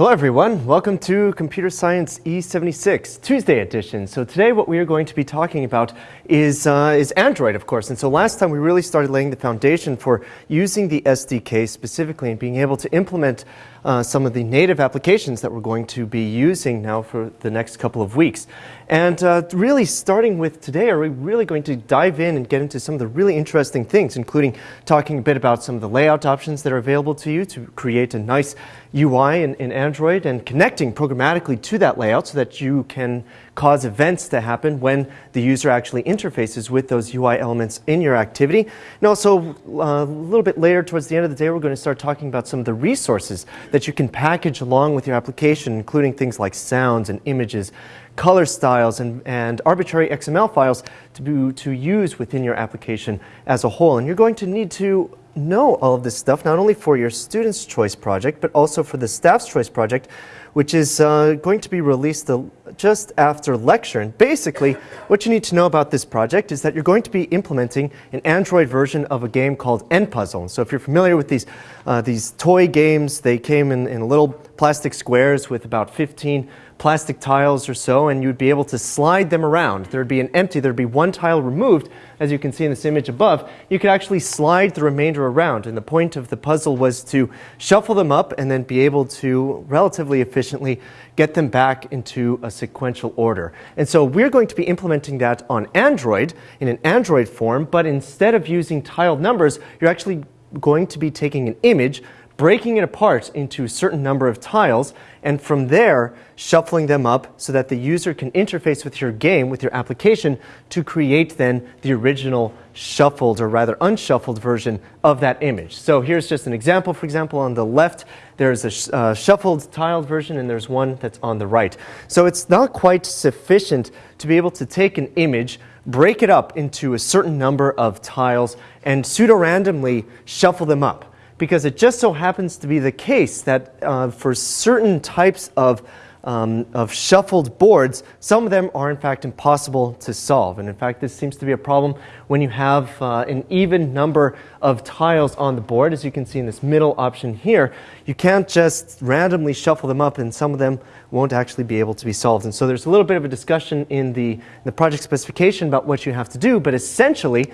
Hello everyone, welcome to Computer Science E76, Tuesday edition. So today what we are going to be talking about is, uh, is Android, of course. And so last time we really started laying the foundation for using the SDK specifically and being able to implement uh, some of the native applications that we're going to be using now for the next couple of weeks. And uh, really starting with today, are we really going to dive in and get into some of the really interesting things, including talking a bit about some of the layout options that are available to you to create a nice UI in, in Android and connecting programmatically to that layout so that you can cause events to happen when the user actually interfaces with those UI elements in your activity. And also, uh, a little bit later towards the end of the day, we're going to start talking about some of the resources that you can package along with your application, including things like sounds and images, color styles, and, and arbitrary XML files to, be, to use within your application as a whole. And you're going to need to know all of this stuff, not only for your Student's Choice project, but also for the Staff's Choice project, which is uh, going to be released the, just after lecture. And basically, what you need to know about this project is that you're going to be implementing an Android version of a game called N-Puzzle. So if you're familiar with these, uh, these toy games, they came in, in little plastic squares with about 15 plastic tiles or so, and you'd be able to slide them around. There'd be an empty, there'd be one tile removed, as you can see in this image above. You could actually slide the remainder around, and the point of the puzzle was to shuffle them up and then be able to relatively efficiently get them back into a sequential order. And so we're going to be implementing that on Android in an Android form, but instead of using tiled numbers, you're actually going to be taking an image breaking it apart into a certain number of tiles, and from there, shuffling them up so that the user can interface with your game, with your application, to create then the original shuffled or rather unshuffled version of that image. So here's just an example. For example, on the left, there's a sh uh, shuffled tiled version and there's one that's on the right. So it's not quite sufficient to be able to take an image, break it up into a certain number of tiles, and pseudo-randomly shuffle them up because it just so happens to be the case that uh, for certain types of, um, of shuffled boards, some of them are in fact impossible to solve. And in fact, this seems to be a problem when you have uh, an even number of tiles on the board. As you can see in this middle option here, you can't just randomly shuffle them up and some of them won't actually be able to be solved. And so there's a little bit of a discussion in the, in the project specification about what you have to do, but essentially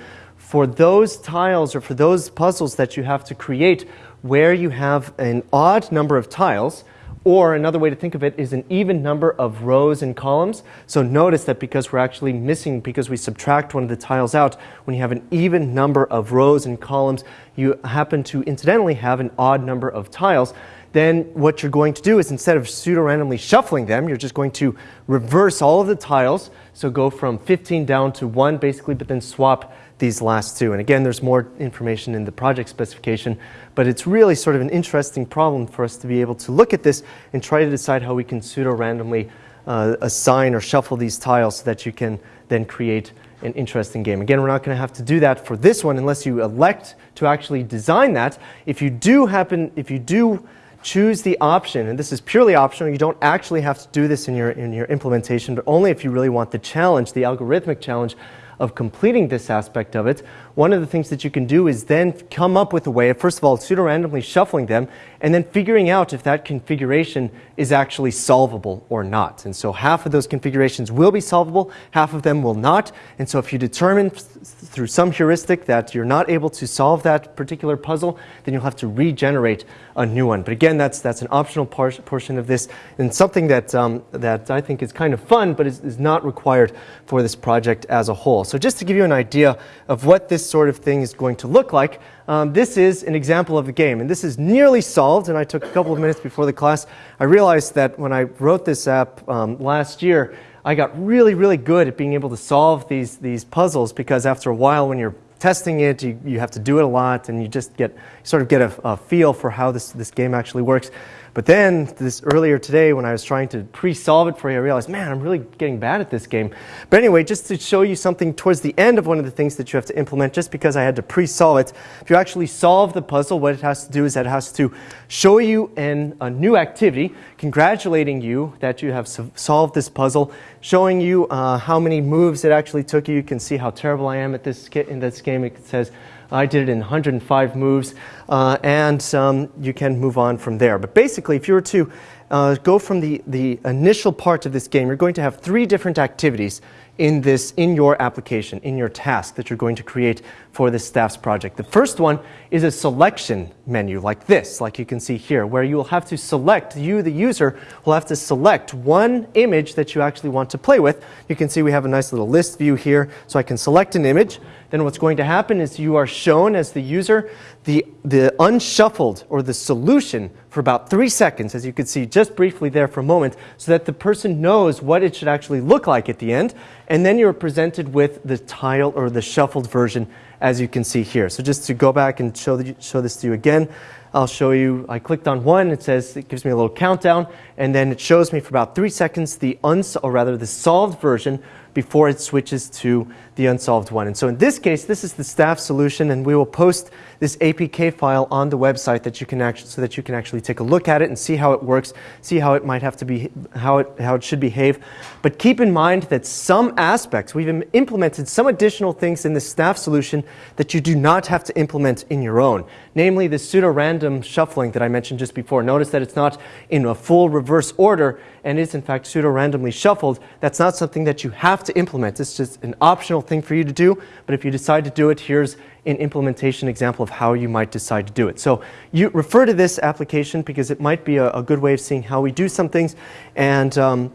for those tiles or for those puzzles that you have to create where you have an odd number of tiles, or another way to think of it is an even number of rows and columns. So notice that because we're actually missing, because we subtract one of the tiles out, when you have an even number of rows and columns, you happen to incidentally have an odd number of tiles then what you're going to do is instead of pseudo-randomly shuffling them, you're just going to reverse all of the tiles. So go from 15 down to 1 basically, but then swap these last two. And again, there's more information in the project specification, but it's really sort of an interesting problem for us to be able to look at this and try to decide how we can pseudo-randomly uh, assign or shuffle these tiles so that you can then create an interesting game. Again, we're not going to have to do that for this one unless you elect to actually design that. If you do happen, if you do choose the option, and this is purely optional, you don't actually have to do this in your, in your implementation, but only if you really want the challenge, the algorithmic challenge of completing this aspect of it, one of the things that you can do is then come up with a way of, first of all, pseudo-randomly shuffling them, and then figuring out if that configuration is actually solvable or not. And so half of those configurations will be solvable, half of them will not. And so if you determine through some heuristic that you're not able to solve that particular puzzle, then you'll have to regenerate a new one. But again, that's, that's an optional par portion of this and something that, um, that I think is kind of fun, but is, is not required for this project as a whole. So just to give you an idea of what this sort of thing is going to look like, um, this is an example of the game. And this is nearly solved, and I took a couple of minutes before the class. I realized that when I wrote this app um, last year, I got really, really good at being able to solve these, these puzzles because after a while when you're testing it, you, you have to do it a lot and you just get, sort of get a, a feel for how this, this game actually works. But then, this earlier today, when I was trying to pre-solve it for you, I realized, man, I'm really getting bad at this game. But anyway, just to show you something towards the end of one of the things that you have to implement, just because I had to pre-solve it, if you actually solve the puzzle, what it has to do is that it has to show you in a new activity, congratulating you that you have solved this puzzle, showing you uh, how many moves it actually took you. You can see how terrible I am at this in this game. It says I did it in 105 moves, uh, and um, you can move on from there. But basically, if you were to uh, go from the, the initial part of this game, you're going to have three different activities in this in your application, in your task that you're going to create for this staff's project. The first one is a selection menu like this, like you can see here, where you will have to select, you the user will have to select one image that you actually want to play with. You can see we have a nice little list view here, so I can select an image. Then what's going to happen is you are shown as the user the, the unshuffled or the solution for about three seconds, as you could see just briefly there for a moment, so that the person knows what it should actually look like at the end. And then you're presented with the tile or the shuffled version, as you can see here. So just to go back and show, the, show this to you again, I'll show you, I clicked on one, it says, it gives me a little countdown, and then it shows me for about three seconds the uns, or rather the solved version before it switches to the unsolved one. And so in this case, this is the staff solution, and we will post this APK file on the website that you can actually, so that you can actually take a look at it and see how it works, see how it might have to be, how it, how it should behave. But keep in mind that some aspects, we've implemented some additional things in the staff solution that you do not have to implement in your own, namely the pseudo-random shuffling that I mentioned just before. Notice that it's not in a full reverse order and is in fact pseudo-randomly shuffled. That's not something that you have to implement. It's just an optional thing for you to do. But if you decide to do it, here's an implementation example of how you might decide to do it. So you refer to this application because it might be a, a good way of seeing how we do some things. And um,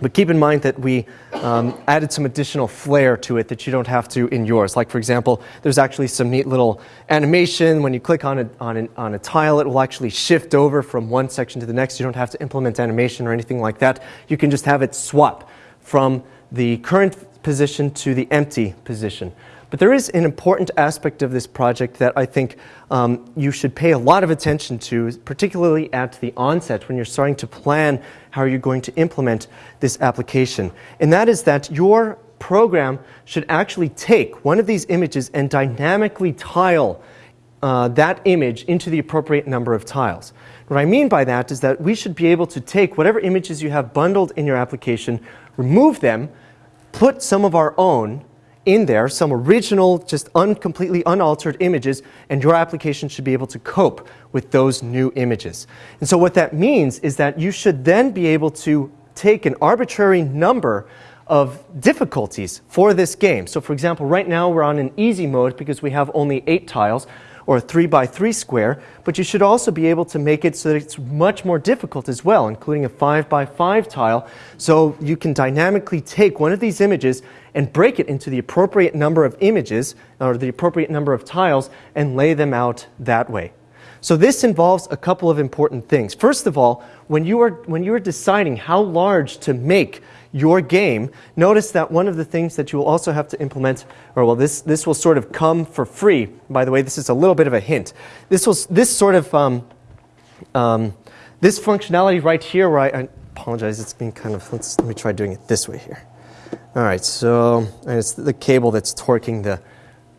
but keep in mind that we um, added some additional flair to it that you don't have to in yours. Like, for example, there's actually some neat little animation. When you click on a, on, an, on a tile, it will actually shift over from one section to the next. You don't have to implement animation or anything like that. You can just have it swap from the current position to the empty position. But there is an important aspect of this project that I think um, you should pay a lot of attention to, particularly at the onset when you're starting to plan how you're going to implement this application. And that is that your program should actually take one of these images and dynamically tile uh, that image into the appropriate number of tiles. What I mean by that is that we should be able to take whatever images you have bundled in your application, remove them, put some of our own in there, some original, just un completely unaltered images, and your application should be able to cope with those new images. And so what that means is that you should then be able to take an arbitrary number of difficulties for this game. So for example, right now we're on an easy mode because we have only eight tiles or a 3 by 3 square, but you should also be able to make it so that it's much more difficult as well, including a 5 by 5 tile. So you can dynamically take one of these images and break it into the appropriate number of images or the appropriate number of tiles and lay them out that way. So this involves a couple of important things. First of all, when you are, when you are deciding how large to make your game, notice that one of the things that you will also have to implement, or well, this, this will sort of come for free. By the way, this is a little bit of a hint. This, will, this sort of, um, um, this functionality right here, where I, I apologize, it's been kind of, let's, let me try doing it this way here. All right, so it's the cable that's torquing the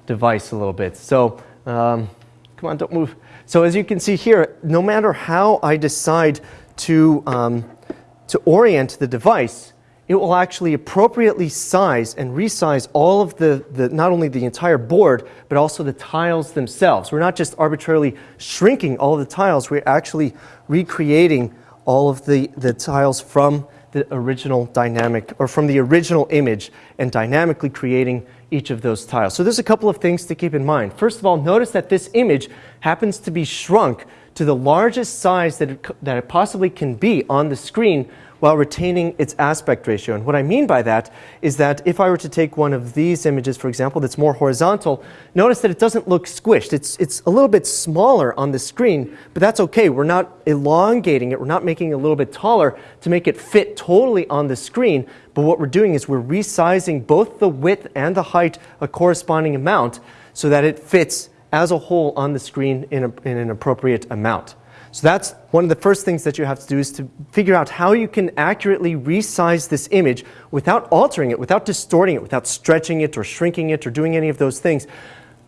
device a little bit. So um, come on, don't move. So as you can see here, no matter how I decide to, um, to orient the device, it will actually appropriately size and resize all of the, the, not only the entire board, but also the tiles themselves. We're not just arbitrarily shrinking all of the tiles, we're actually recreating all of the, the tiles from the original dynamic, or from the original image, and dynamically creating each of those tiles. So there's a couple of things to keep in mind. First of all, notice that this image happens to be shrunk to the largest size that it, that it possibly can be on the screen while retaining its aspect ratio. And what I mean by that is that if I were to take one of these images, for example, that's more horizontal, notice that it doesn't look squished. It's, it's a little bit smaller on the screen, but that's okay. We're not elongating it. We're not making it a little bit taller to make it fit totally on the screen. But what we're doing is we're resizing both the width and the height a corresponding amount so that it fits as a whole on the screen in, a, in an appropriate amount. So that's one of the first things that you have to do is to figure out how you can accurately resize this image without altering it, without distorting it, without stretching it or shrinking it or doing any of those things.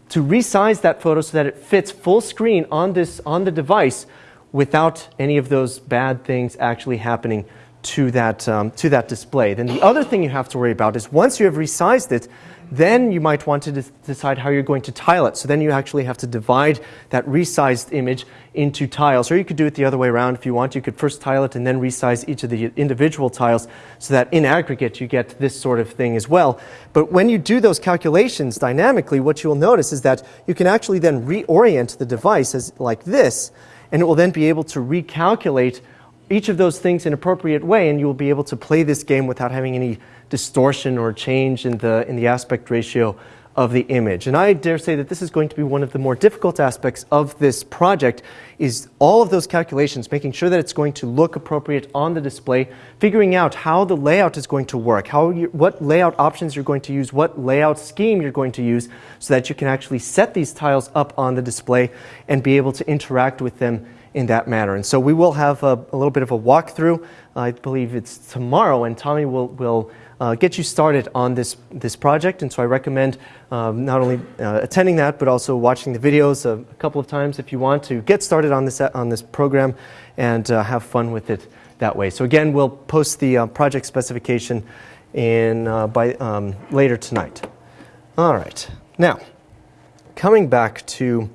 To resize that photo so that it fits full screen on, this, on the device without any of those bad things actually happening to that, um, to that display. Then the other thing you have to worry about is once you have resized it, then you might want to de decide how you're going to tile it. So then you actually have to divide that resized image into tiles. Or you could do it the other way around if you want. You could first tile it and then resize each of the individual tiles so that in aggregate you get this sort of thing as well. But when you do those calculations dynamically, what you will notice is that you can actually then reorient the device as like this, and it will then be able to recalculate each of those things in an appropriate way, and you will be able to play this game without having any distortion or change in the, in the aspect ratio of the image. And I dare say that this is going to be one of the more difficult aspects of this project is all of those calculations, making sure that it's going to look appropriate on the display, figuring out how the layout is going to work, how you, what layout options you're going to use, what layout scheme you're going to use so that you can actually set these tiles up on the display and be able to interact with them in that manner. And so we will have a, a little bit of a walkthrough. I believe it's tomorrow, and Tommy will, will uh, get you started on this, this project. And so I recommend um, not only uh, attending that, but also watching the videos a, a, couple of times if you want to get started on this, on this program and uh, have fun with it that way. So again, we'll post the uh, project specification in, uh, by, um, later tonight. All right. Now, coming back to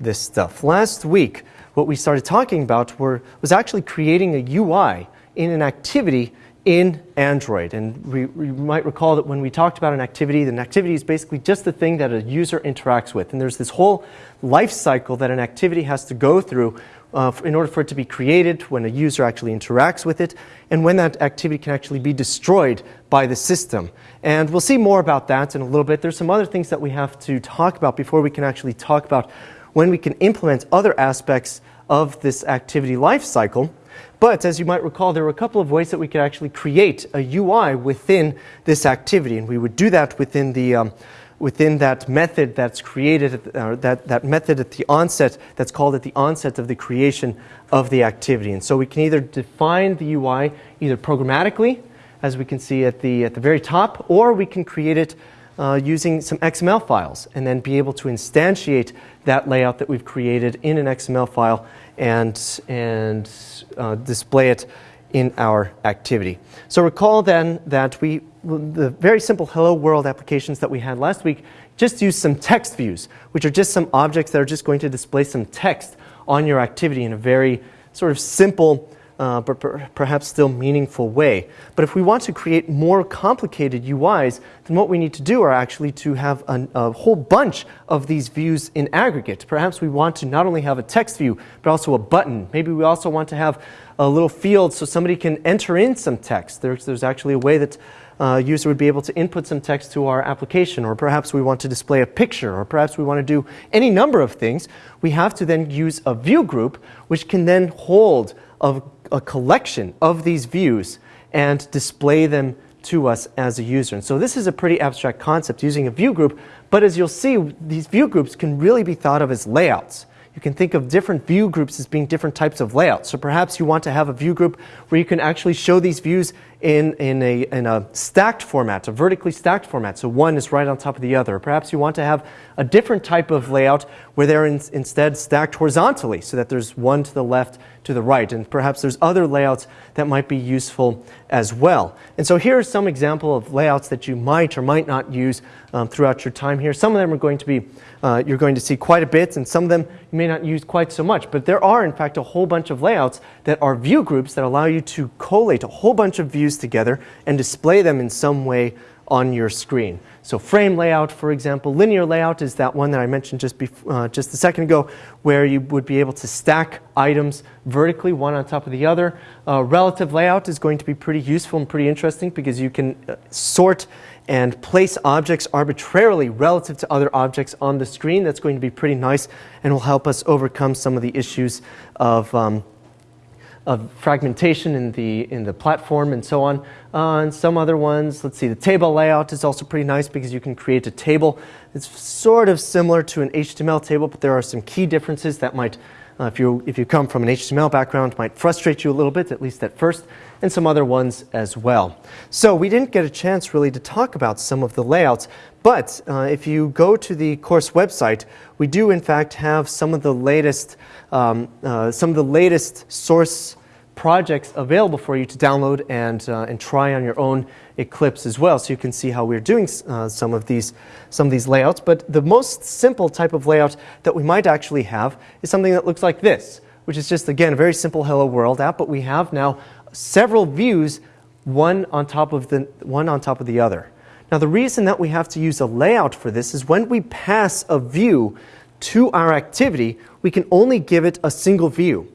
this stuff. Last week, what we started talking about were, was actually creating a UI in an activity in Android. And we, we, might recall that when we talked about an activity, an activity is basically just the thing that a user interacts with. And there's this whole life cycle that an activity has to go through uh, in order for it to be created, when a user actually interacts with it, and when that activity can actually be destroyed by the system. And we'll see more about that in a little bit. There's some other things that we have to talk about before we can actually talk about when we can implement other aspects of this activity life cycle. But as you might recall, there were a couple of ways that we could actually create a UI within this activity. And we would do that within, the, um, within that method that's created, uh, that, that method at the onset, that's called at the onset of the creation of the activity. And so we can either define the UI either programmatically, as we can see at the, at the very top, or we can create it uh, using some XML files and then be able to instantiate that layout that we've created in an XML file and, and uh, display it in our activity. So recall then that we, the very simple hello world applications that we had last week just use some text views, which are just some objects that are just going to display some text on your activity in a very sort of simple uh, but per perhaps still meaningful way. But if we want to create more complicated UIs, then what we need to do are actually to have an, a whole bunch of these views in aggregate. Perhaps we want to not only have a text view, but also a button. Maybe we also want to have a little field so somebody can enter in some text. There's, there's actually a way that uh, user would be able to input some text to our application, or perhaps we want to display a picture, or perhaps we want to do any number of things. We have to then use a view group, which can then hold a a collection of these views and display them to us as a user. And so this is a pretty abstract concept using a view group, but as you'll see, these view groups can really be thought of as layouts. You can think of different view groups as being different types of layouts. So perhaps you want to have a view group where you can actually show these views in, in, a, in a stacked format, a vertically stacked format. So one is right on top of the other. Perhaps you want to have a different type of layout where they're in, instead stacked horizontally so that there's one to the left, to the right. And perhaps there's other layouts that might be useful as well. And so here are some example of layouts that you might or might not use um, throughout your time here. Some of them are going to be, uh, you're going to see quite a bit, and some of them you may not use quite so much. But there are, in fact, a whole bunch of layouts that are view groups that allow you to collate a whole bunch of views together and display them in some way on your screen. So frame layout, for example, linear layout is that one that I mentioned just, uh, just a second ago, where you would be able to stack items vertically, one on top of the other. Uh, relative layout is going to be pretty useful and pretty interesting because you can uh, sort and place objects arbitrarily relative to other objects on the screen. That's going to be pretty nice and will help us overcome some of the issues of um, of fragmentation in the, in the platform and so on. Uh, and some other ones, let's see, the table layout is also pretty nice because you can create a table. It's sort of similar to an HTML table, but there are some key differences that might, uh, if, you, if you come from an HTML background, might frustrate you a little bit, at least at first, and some other ones as well. So we didn't get a chance really to talk about some of the layouts, but uh, if you go to the course website, we do in fact have some of the latest, um, uh, some of the latest source projects available for you to download and, uh, and try on your own Eclipse as well. So you can see how we're doing uh, some, of these, some of these layouts. But the most simple type of layout that we might actually have is something that looks like this, which is just, again, a very simple Hello World app. But we have now several views, one on top of the, one on top of the other. Now the reason that we have to use a layout for this is when we pass a view to our activity, we can only give it a single view.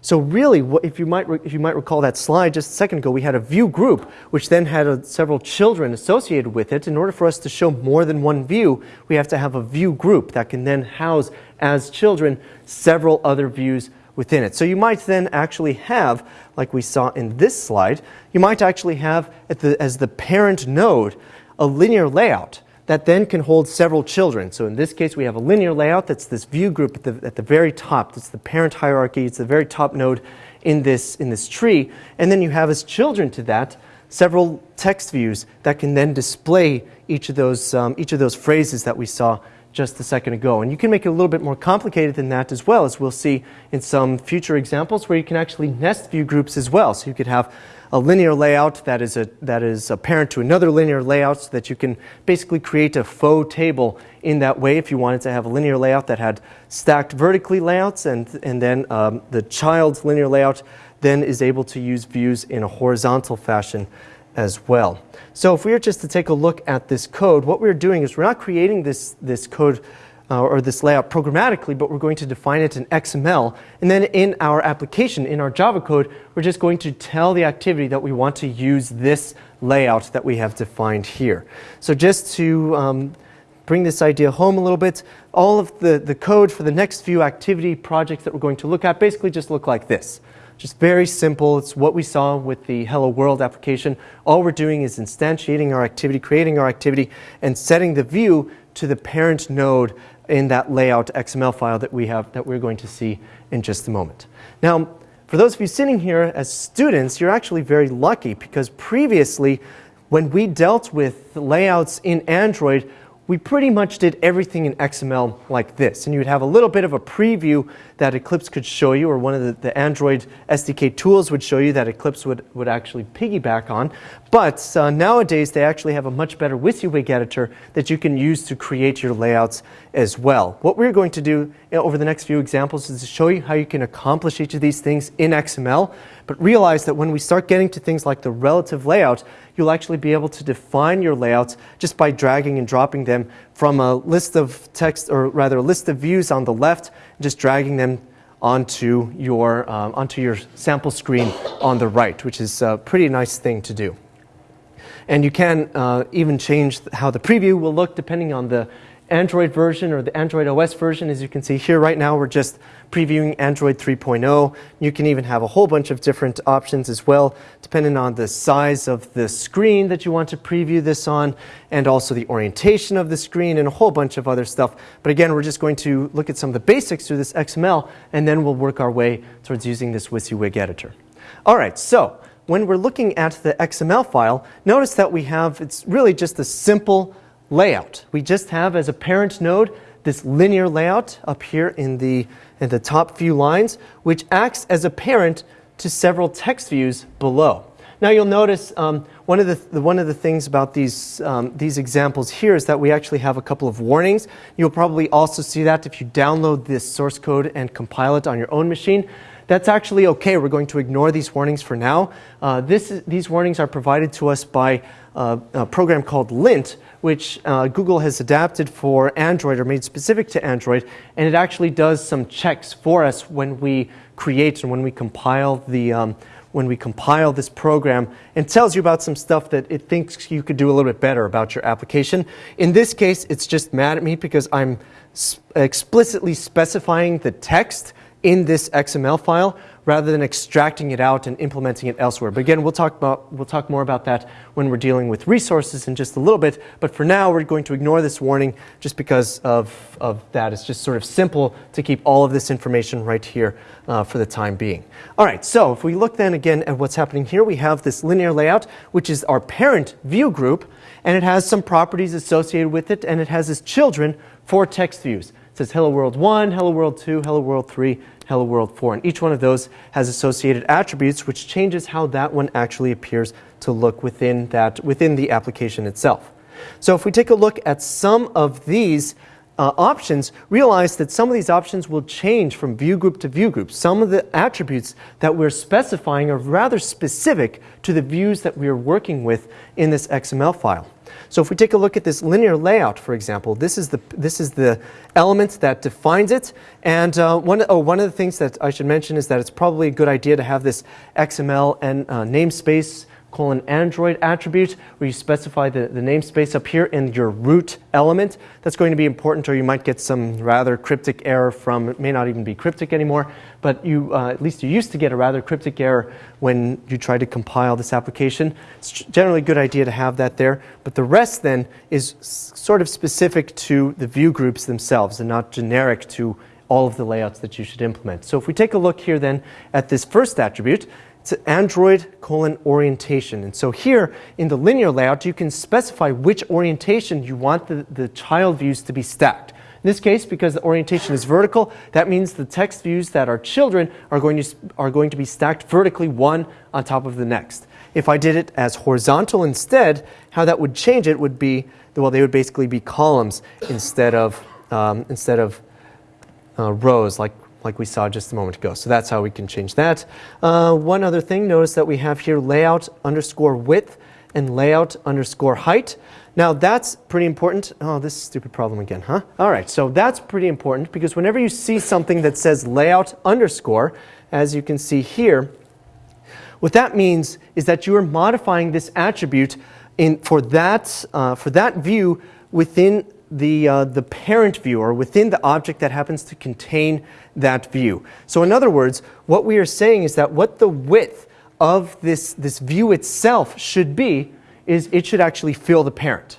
So really, if you, might if you might recall that slide just a second ago, we had a view group, which then had a, several children associated with it. In order for us to show more than one view, we have to have a view group that can then house, as children, several other views within it. So you might then actually have, like we saw in this slide, you might actually have, the, as the parent node, a linear layout that then can hold several children. So in this case, we have a linear layout that's this view group at the, at the very top. It's the parent hierarchy. It's the very top node in this, in this tree. And then you have as children to that several text views that can then display each of those, um, each of those phrases that we saw just a second ago. And you can make it a little bit more complicated than that as well, as we'll see in some future examples where you can actually nest view groups as well. So you could have a linear layout that is, a, that is apparent to another linear layout so that you can basically create a faux table in that way if you wanted to have a linear layout that had stacked vertically layouts and, and then um, the child's linear layout then is able to use views in a horizontal fashion as well. So if we were just to take a look at this code, what we're doing is we're not creating this, this code uh, or this layout programmatically, but we're going to define it in XML. And then in our application, in our Java code, we're just going to tell the activity that we want to use this layout that we have defined here. So just to um, bring this idea home a little bit, all of the, the code for the next few activity projects that we're going to look at basically just look like this. Just very simple. It's what we saw with the Hello World application. All we're doing is instantiating our activity, creating our activity, and setting the view to the parent node in that layout XML file that we have that we're going to see in just a moment. Now, for those of you sitting here as students, you're actually very lucky because previously, when we dealt with layouts in Android, we pretty much did everything in XML like this. And you'd have a little bit of a preview that Eclipse could show you, or one of the, the, Android SDK tools would show you that Eclipse would, would actually piggyback on. But uh, nowadays, they actually have a much better WYSIWYG editor that you can use to create your layouts as well. What we're going to do over the next few examples is to show you how you can accomplish each of these things in XML, but realize that when we start getting to things like the relative layout, you'll actually be able to define your layouts just by dragging and dropping them from a list of text, or rather a list of views on the left, just dragging them onto your, um, onto your sample screen on the right, which is a pretty nice thing to do. And you can uh, even change how the preview will look depending on the Android version or the Android OS version. As you can see here right now, we're just previewing Android 3.0. You can even have a whole bunch of different options as well, depending on the size of the screen that you want to preview this on, and also the orientation of the screen, and a whole bunch of other stuff. But again, we're just going to look at some of the basics through this XML, and then we'll work our way towards using this WYSIWYG editor. All right, so when we're looking at the XML file, notice that we have, it's really just a simple layout. We just have as a parent node this linear layout up here in the, in the top few lines, which acts as a parent to several text views below. Now you'll notice um, one, of the, the, one of the things about these, um, these examples here is that we actually have a couple of warnings. You'll probably also see that if you download this source code and compile it on your own machine. That's actually okay. We're going to ignore these warnings for now. Uh, this is, these warnings are provided to us by uh, a program called Lint, which uh, Google has adapted for Android or made specific to Android, and it actually does some checks for us when we create and when we compile the um, when we compile this program and tells you about some stuff that it thinks you could do a little bit better about your application. In this case, it's just mad at me because I'm explicitly specifying the text in this XML file rather than extracting it out and implementing it elsewhere. But again, we'll talk, about, we'll talk more about that when we're dealing with resources in just a little bit. But for now, we're going to ignore this warning just because of, of that. It's just sort of simple to keep all of this information right here uh, for the time being. All right, so if we look then again at what's happening here, we have this linear layout, which is our parent view group, and it has some properties associated with it, and it has its children, four text views. It says Hello World 1, Hello World 2, Hello World 3, Hello World 4. And each one of those has associated attributes, which changes how that one actually appears to look within, that, within the application itself. So if we take a look at some of these uh, options, realize that some of these options will change from view group to view group. Some of the attributes that we're specifying are rather specific to the views that we are working with in this XML file. So if we take a look at this linear layout, for example, this is the, this is the element that defines it. And uh, one, oh, one of the things that I should mention is that it's probably a good idea to have this XML and uh, namespace colon Android attribute where you specify the, the namespace up here in your root element. That's going to be important or you might get some rather cryptic error from, it may not even be cryptic anymore, but you, uh, at least you used to get a rather cryptic error when you try to compile this application. It's generally a good idea to have that there, but the rest then is sort of specific to the view groups themselves and not generic to all of the layouts that you should implement. So if we take a look here then at this first attribute, it's Android colon orientation. And so here in the linear layout, you can specify which orientation you want the, the child views to be stacked. In this case, because the orientation is vertical, that means the text views that are children are going to, are going to be stacked vertically one on top of the next. If I did it as horizontal instead, how that would change it would be, well, they would basically be columns instead of, um, instead of uh, rows like like we saw just a moment ago. So that's how we can change that. Uh, one other thing, notice that we have here layout underscore width and layout underscore height. Now that's pretty important. Oh, this stupid problem again, huh? All right, so that's pretty important because whenever you see something that says layout underscore, as you can see here, what that means is that you are modifying this attribute in, for, that, uh, for that view within the, uh, the parent view or within the object that happens to contain that view. So in other words, what we are saying is that what the width of this, this view itself should be is it should actually fill the parent.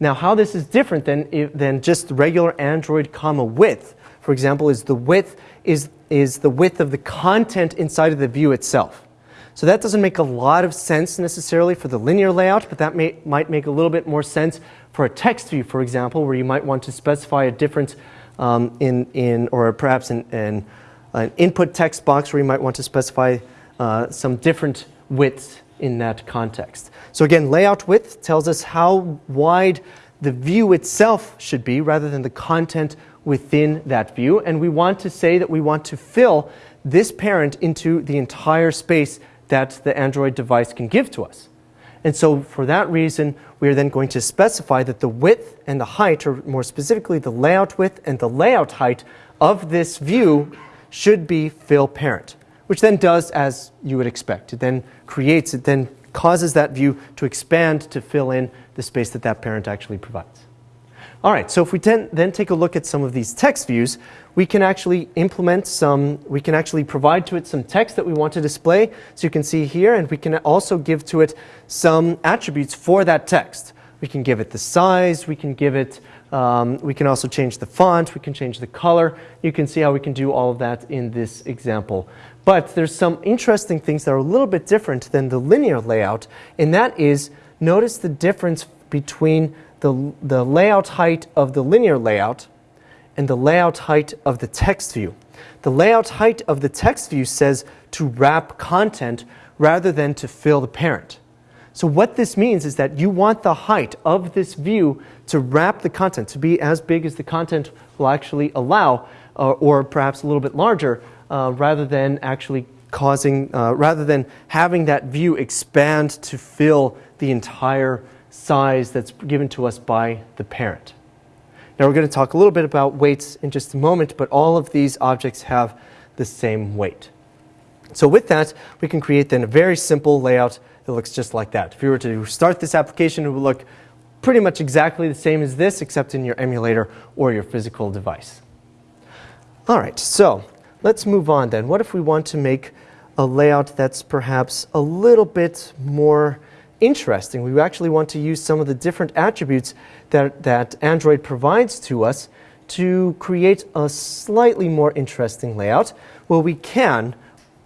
Now how this is different than, than just regular Android comma width, for example, is the width is, is the width of the content inside of the view itself. So that doesn't make a lot of sense necessarily for the linear layout, but that may, might make a little bit more sense for a text view, for example, where you might want to specify a different um, in, in, or perhaps in, in, an input text box where you might want to specify uh, some different widths in that context. So again, layout width tells us how wide the view itself should be rather than the content within that view. And we want to say that we want to fill this parent into the entire space that the Android device can give to us. And so for that reason, we are then going to specify that the width and the height, or more specifically the layout width and the layout height of this view should be fill parent, which then does as you would expect. It then creates, it then causes that view to expand to fill in the space that that parent actually provides. All right, so if we then take a look at some of these text views, we can actually implement some, we can actually provide to it some text that we want to display. So you can see here, and we can also give to it some attributes for that text. We can give it the size, we can give it, um, we can also change the font, we can change the color. You can see how we can do all of that in this example. But there's some interesting things that are a little bit different than the linear layout, and that is, notice the difference between the, the layout height of the linear layout and the layout height of the text view. The layout height of the text view says to wrap content rather than to fill the parent. So what this means is that you want the height of this view to wrap the content, to be as big as the content will actually allow, uh, or perhaps a little bit larger, uh, rather than actually causing, uh, rather than having that view expand to fill the entire size that's given to us by the parent. Now we're going to talk a little bit about weights in just a moment, but all of these objects have the same weight. So with that, we can create then a very simple layout that looks just like that. If you were to start this application, it would look pretty much exactly the same as this, except in your emulator or your physical device. All right, so let's move on then. What if we want to make a layout that's perhaps a little bit more interesting. We actually want to use some of the different attributes that, that Android provides to us to create a slightly more interesting layout. Well, we can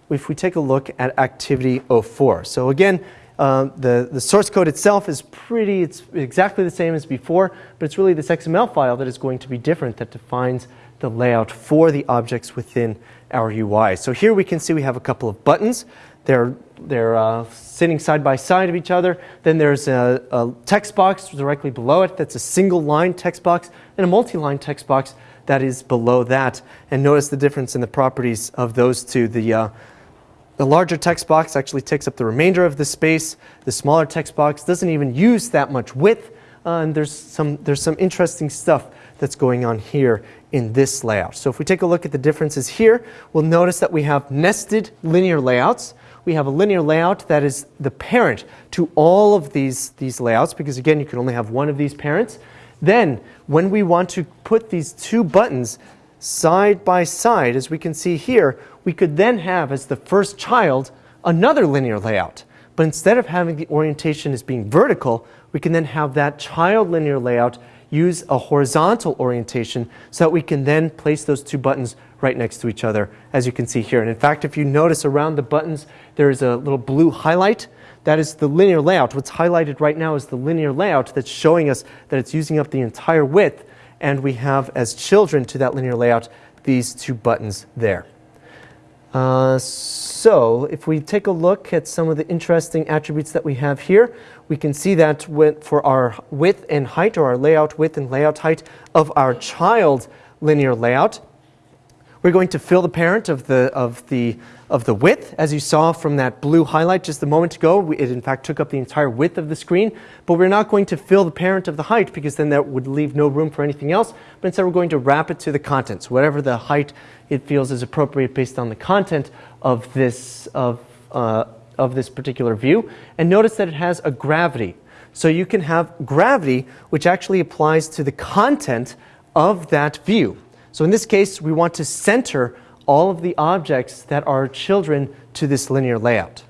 if we take a look at Activity 04. So again, Um, the, the source code itself is pretty, it's exactly the same as before, but it's really this XML file that is going to be different that defines the layout for the objects within our UI. So here we can see we have a couple of buttons. They're, they're uh, sitting side by side of each other. Then there's a, a, text box directly below it that's a single line text box and a multi-line text box that is below that. And notice the difference in the properties of those two. The, uh, the larger text box actually takes up the remainder of the space. The smaller text box doesn't even use that much width. Uh, and there's some, there's some interesting stuff that's going on here in this layout. So if we take a look at the differences here, we'll notice that we have nested linear layouts. We have a linear layout that is the parent to all of these, these layouts because again, you can only have one of these parents. Then when we want to put these two buttons side by side, as we can see here, we could then have as the first child another linear layout. But instead of having the orientation as being vertical, we can then have that child linear layout use a horizontal orientation so that we can then place those two buttons right next to each other, as you can see here. And in fact, if you notice around the buttons, there is a little blue highlight. That is the linear layout. What's highlighted right now is the linear layout that's showing us that it's using up the entire width. And we have, as children to that linear layout, these two buttons there. Uh, so if we take a look at some of the interesting attributes that we have here, we can see that for our width and height, or our layout width and layout height of our child linear layout, we're going to fill the parent of the, of the, of the width, as you saw from that blue highlight just a moment ago. It in fact took up the entire width of the screen, but we're not going to fill the parent of the height because then that would leave no room for anything else. But instead we're going to wrap it to the contents, whatever the height it feels is appropriate based on the content of this, of, uh, of this particular view. And notice that it has a gravity. So you can have gravity, which actually applies to the content of that view. So in this case, we want to center all of the objects that are children to this linear layout.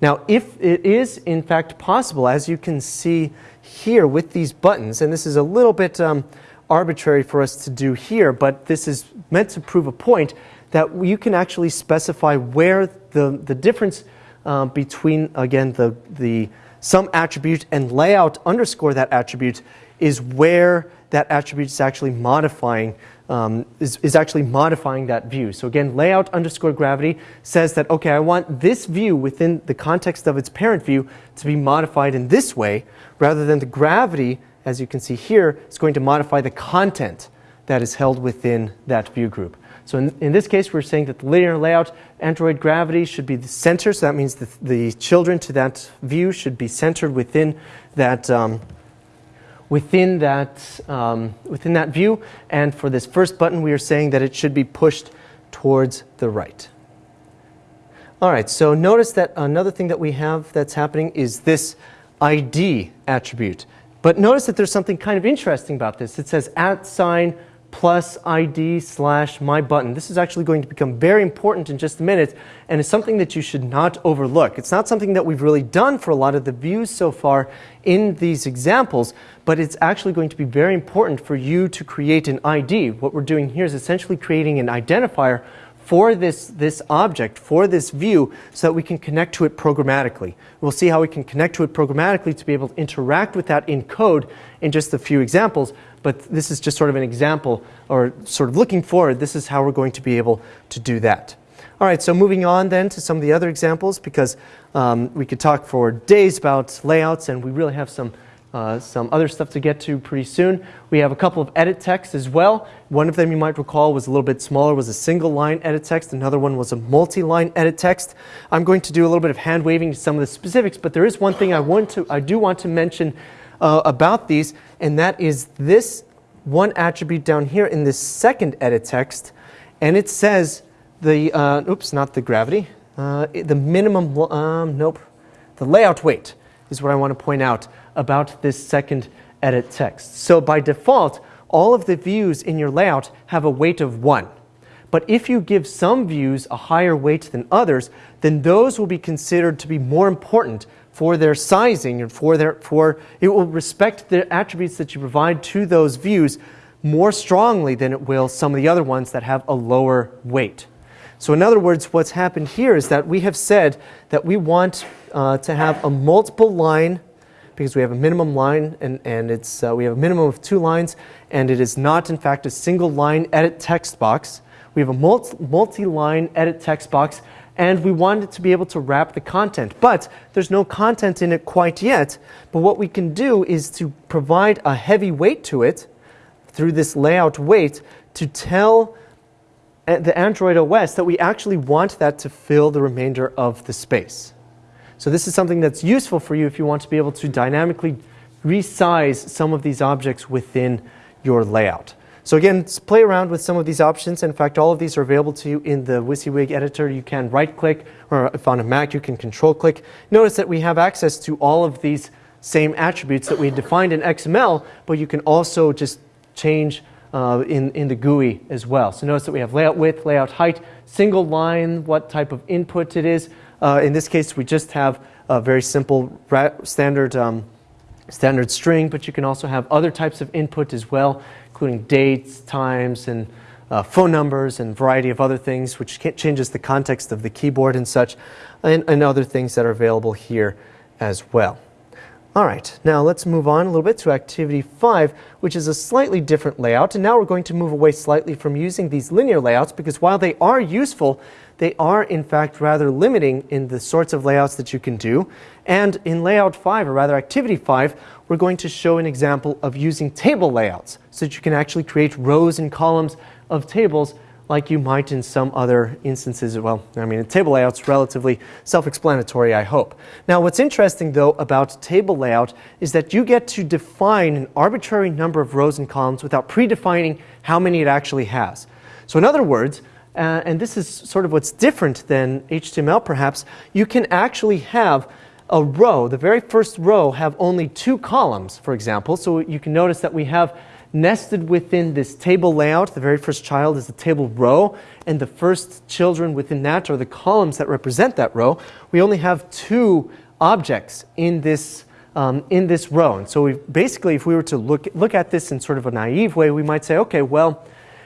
Now, if it is in fact possible, as you can see here with these buttons, and this is a little bit um, arbitrary for us to do here, but this is meant to prove a point that you can actually specify where the, the difference uh, between, again, the, the some attribute and layout underscore that attribute is where that attribute is actually modifying um, is, is actually modifying that view. So again, layout underscore gravity says that, okay, I want this view within the context of its parent view to be modified in this way, rather than the gravity, as you can see here, is going to modify the content that is held within that view group. So in, in this case, we're saying that the linear layout Android gravity should be the center. So that means that the children to that view should be centered within that um, within that, um, within that view. And for this first button, we are saying that it should be pushed towards the right. All right, so notice that another thing that we have that's happening is this ID attribute. But notice that there's something kind of interesting about this. It says at sign plus ID slash my button. This is actually going to become very important in just a minute and it's something that you should not overlook. It's not something that we've really done for a lot of the views so far in these examples, but it's actually going to be very important for you to create an ID. What we're doing here is essentially creating an identifier for this, this object, for this view, so that we can connect to it programmatically. We'll see how we can connect to it programmatically to be able to interact with that in code in just a few examples, but this is just sort of an example, or sort of looking forward, this is how we're going to be able to do that. All right, so moving on then to some of the other examples, because um, we could talk for days about layouts, and we really have some uh, some other stuff to get to pretty soon. We have a couple of edit texts as well. One of them you might recall was a little bit smaller, was a single line edit text. Another one was a multi-line edit text. I'm going to do a little bit of hand waving to some of the specifics, but there is one thing I want to, I do want to mention uh, about these, and that is this one attribute down here in this second edit text, and it says the, uh, oops, not the gravity, uh, the minimum, um, nope, the layout weight is what I want to point out about this second edit text. So by default, all of the views in your layout have a weight of 1. But if you give some views a higher weight than others, then those will be considered to be more important for their sizing and for their for it will respect the attributes that you provide to those views more strongly than it will some of the other ones that have a lower weight. So in other words, what's happened here is that we have said that we want uh, to have a multiple line because we have a minimum line and, and it's, uh, we have a minimum of two lines and it is not in fact a single line edit text box. We have a multi, multi-line edit text box and we want it to be able to wrap the content. But there's no content in it quite yet. But what we can do is to provide a heavy weight to it through this layout weight to tell uh, the Android OS that we actually want that to fill the remainder of the space. So this is something that's useful for you if you want to be able to dynamically resize some of these objects within your layout. So again, play around with some of these options. In fact, all of these are available to you in the WYSIWYG editor. You can right click, or if on a Mac, you can control click. Notice that we have access to all of these same attributes that we defined in XML, but you can also just change uh, in, in the GUI as well. So notice that we have layout width, layout height, single line, what type of input it is. Uh, in this case, we just have a very simple standard, um, standard string, but you can also have other types of input as well, including dates, times, and uh, phone numbers, and variety of other things, which changes the context of the keyboard and such, and, and other things that are available here as well. All right, now let's move on a little bit to activity five, which is a slightly different layout. And now we're going to move away slightly from using these linear layouts because while they are useful, they are in fact rather limiting in the sorts of layouts that you can do. And in layout 5, or rather activity 5, we're going to show an example of using table layouts so that you can actually create rows and columns of tables like you might in some other instances. Well, I mean, table layout's relatively self-explanatory, I hope. Now, what's interesting, though, about table layout is that you get to define an arbitrary number of rows and columns without predefining how many it actually has. So in other words, uh, and this is sort of what's different than HTML perhaps, you can actually have a row, the very first row, have only two columns, for example. So you can notice that we have nested within this table layout, the very first child is the table row, and the first children within that are the columns that represent that row. We only have two objects in this um, in this row. And so we basically, if we were to look, look at this in sort of a naive way, we might say, okay, well,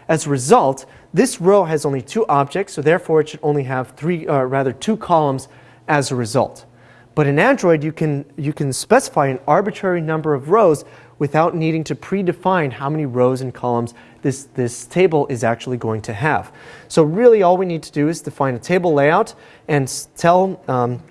as a result, this row has only two objects, so therefore it should only have three, uh, rather two columns as a result. But in Android, you can, you can specify an arbitrary number of rows without needing to predefine how many rows and columns this, this table is actually going to have. So really all we need to do is define a table layout and tell, um,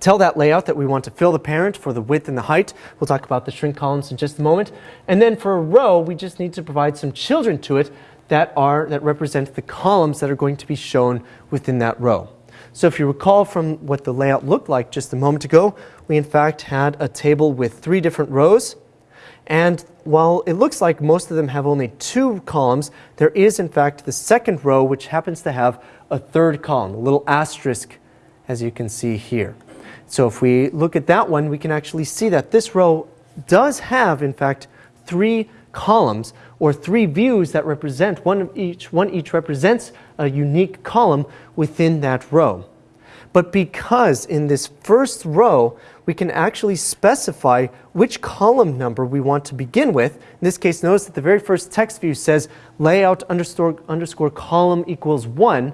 tell that layout that we want to fill the parent for the width and the height. We'll talk about the shrink columns in just a moment. And then for a row, we just need to provide some children to it that, are, that represent the columns that are going to be shown within that row. So if you recall from what the layout looked like just a moment ago, we in fact had a table with three different rows. And while it looks like most of them have only two columns, there is in fact the second row which happens to have a third column, a little asterisk as you can see here. So if we look at that one, we can actually see that this row does have in fact three columns or three views that represent one each one each represents a unique column within that row. But because in this first row we can actually specify which column number we want to begin with. In this case, notice that the very first text view says layout underscore, underscore column equals 1.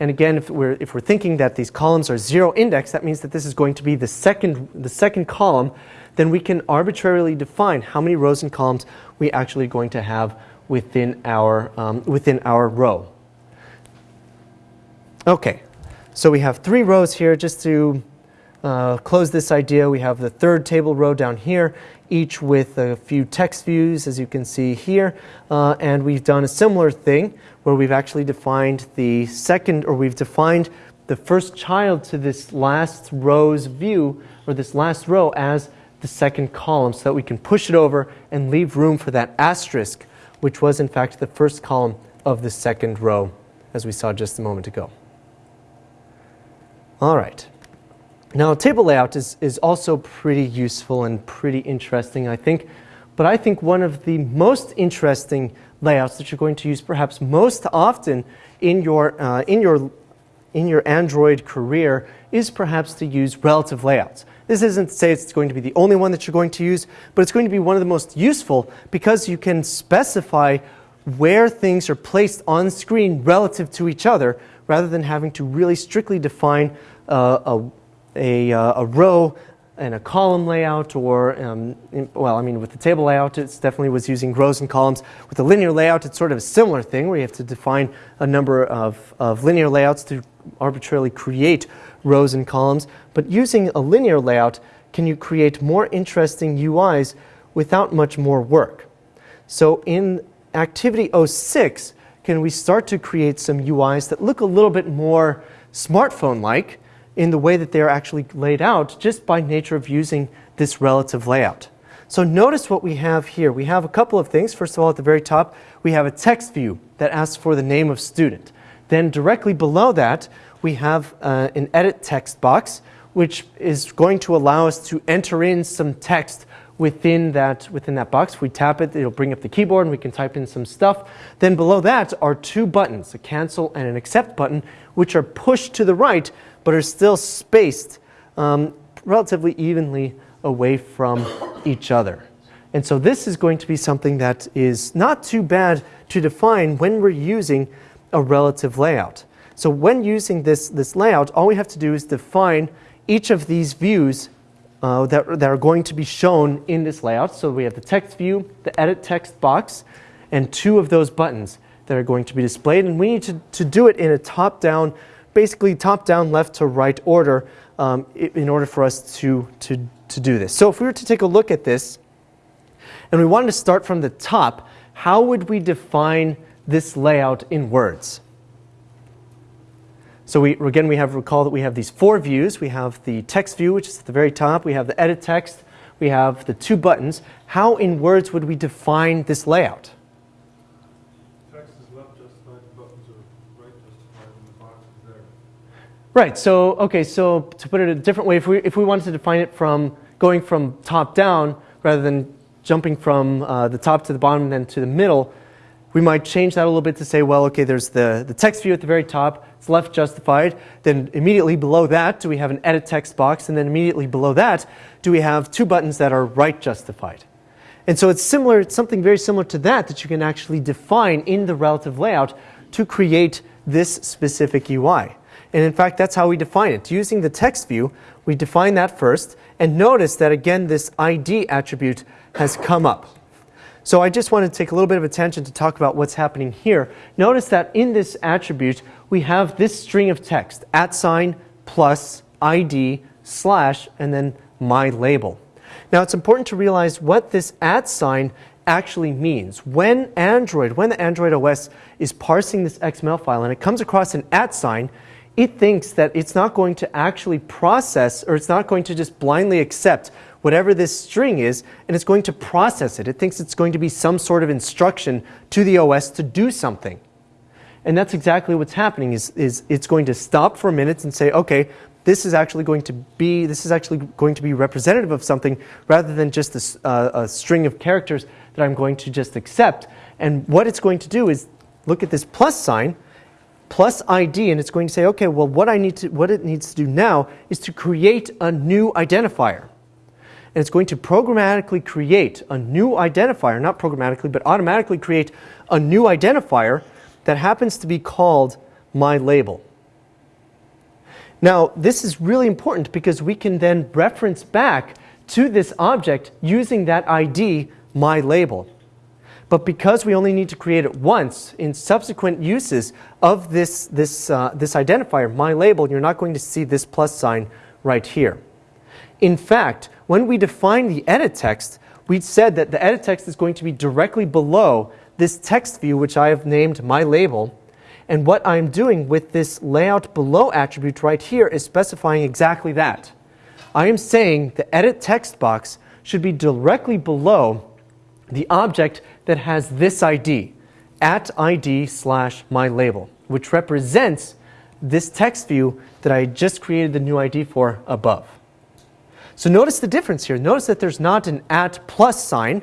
And again, if we're, if we're thinking that these columns are zero index, that means that this is going to be the second, the second column. Then we can arbitrarily define how many rows and columns we actually going to have within our, um, within our row. Okay, so we have three rows here just to uh, close this idea, we have the third table row down here, each with a few text views, as you can see here. Uh, and we've done a similar thing where we've actually defined the second, or we've defined the first child to this last row's view, or this last row, as the second column, so that we can push it over and leave room for that asterisk, which was in fact the first column of the second row, as we saw just a moment ago. All right. Now, table layout is, is also pretty useful and pretty interesting, I think. But I think one of the most interesting layouts that you're going to use perhaps most often in your, uh, in your, in your Android career is perhaps to use relative layouts. This isn't to say it's going to be the only one that you're going to use, but it's going to be one of the most useful because you can specify where things are placed on screen relative to each other rather than having to really strictly define uh, a, a, uh, a, row and a column layout or, um, in, well, I mean, with the table layout, it definitely was using rows and columns. With the linear layout, it's sort of a similar thing where you have to define a number of, of linear layouts to arbitrarily create rows and columns. But using a linear layout, can you create more interesting UIs without much more work? So in activity 06, can we start to create some UIs that look a little bit more smartphone-like in the way that they're actually laid out just by nature of using this relative layout. So notice what we have here. We have a couple of things. First of all, at the very top, we have a text view that asks for the name of student. Then directly below that, we have uh, an edit text box, which is going to allow us to enter in some text within that, within that box. If we tap it, it'll bring up the keyboard and we can type in some stuff. Then below that are two buttons, a cancel and an accept button, which are pushed to the right but are still spaced um, relatively evenly away from each other. And so this is going to be something that is not too bad to define when we're using a relative layout. So when using this, this layout, all we have to do is define each of these views uh, that, that are going to be shown in this layout. So we have the text view, the edit text box, and two of those buttons that are going to be displayed. And we need to, to do it in a top-down basically top down, left to right order um, in order for us to, to, to do this. So if we were to take a look at this and we wanted to start from the top, how would we define this layout in words? So we, again, we have recall that we have these four views. We have the text view, which is at the very top. We have the edit text. We have the two buttons. How in words would we define this layout? Text is left justified, buttons are right justified, and the box is there. Right, so, okay, so to put it a different way, if we, if we wanted to define it from going from top down rather than jumping from uh, the top to the bottom and then to the middle, we might change that a little bit to say, well, okay, there's the, the text view at the very top, it's left justified. Then immediately below that, do we have an edit text box? And then immediately below that, do we have two buttons that are right justified? And so it's similar, it's something very similar to that that you can actually define in the relative layout to create this specific UI. And in fact, that's how we define it. Using the text view, we define that first. And notice that again, this ID attribute has come up. So I just want to take a little bit of attention to talk about what's happening here. Notice that in this attribute, we have this string of text, at sign plus ID slash and then my label. Now it's important to realize what this at sign actually means. When Android, when the Android OS is parsing this XML file and it comes across an at sign, it thinks that it's not going to actually process or it's not going to just blindly accept whatever this string is and it's going to process it. It thinks it's going to be some sort of instruction to the OS to do something. And that's exactly what's happening is, is it's going to stop for a minute and say, okay, this is actually going to be, this is actually going to be representative of something rather than just a, uh, a string of characters that I'm going to just accept. And what it's going to do is look at this plus sign plus ID, and it's going to say, okay, well, what, I need to, what it needs to do now is to create a new identifier. And it's going to programmatically create a new identifier, not programmatically, but automatically create a new identifier that happens to be called my label. Now, this is really important because we can then reference back to this object using that ID, my label. But because we only need to create it once, in subsequent uses of this, this, uh, this identifier, my label, you're not going to see this plus sign right here. In fact, when we define the edit text, we said that the edit text is going to be directly below this text view, which I have named my label. And what I'm doing with this layout below attribute right here is specifying exactly that. I am saying the edit text box should be directly below the object that has this ID, at ID slash my label, which represents this text view that I just created the new ID for above. So notice the difference here. Notice that there's not an at plus sign,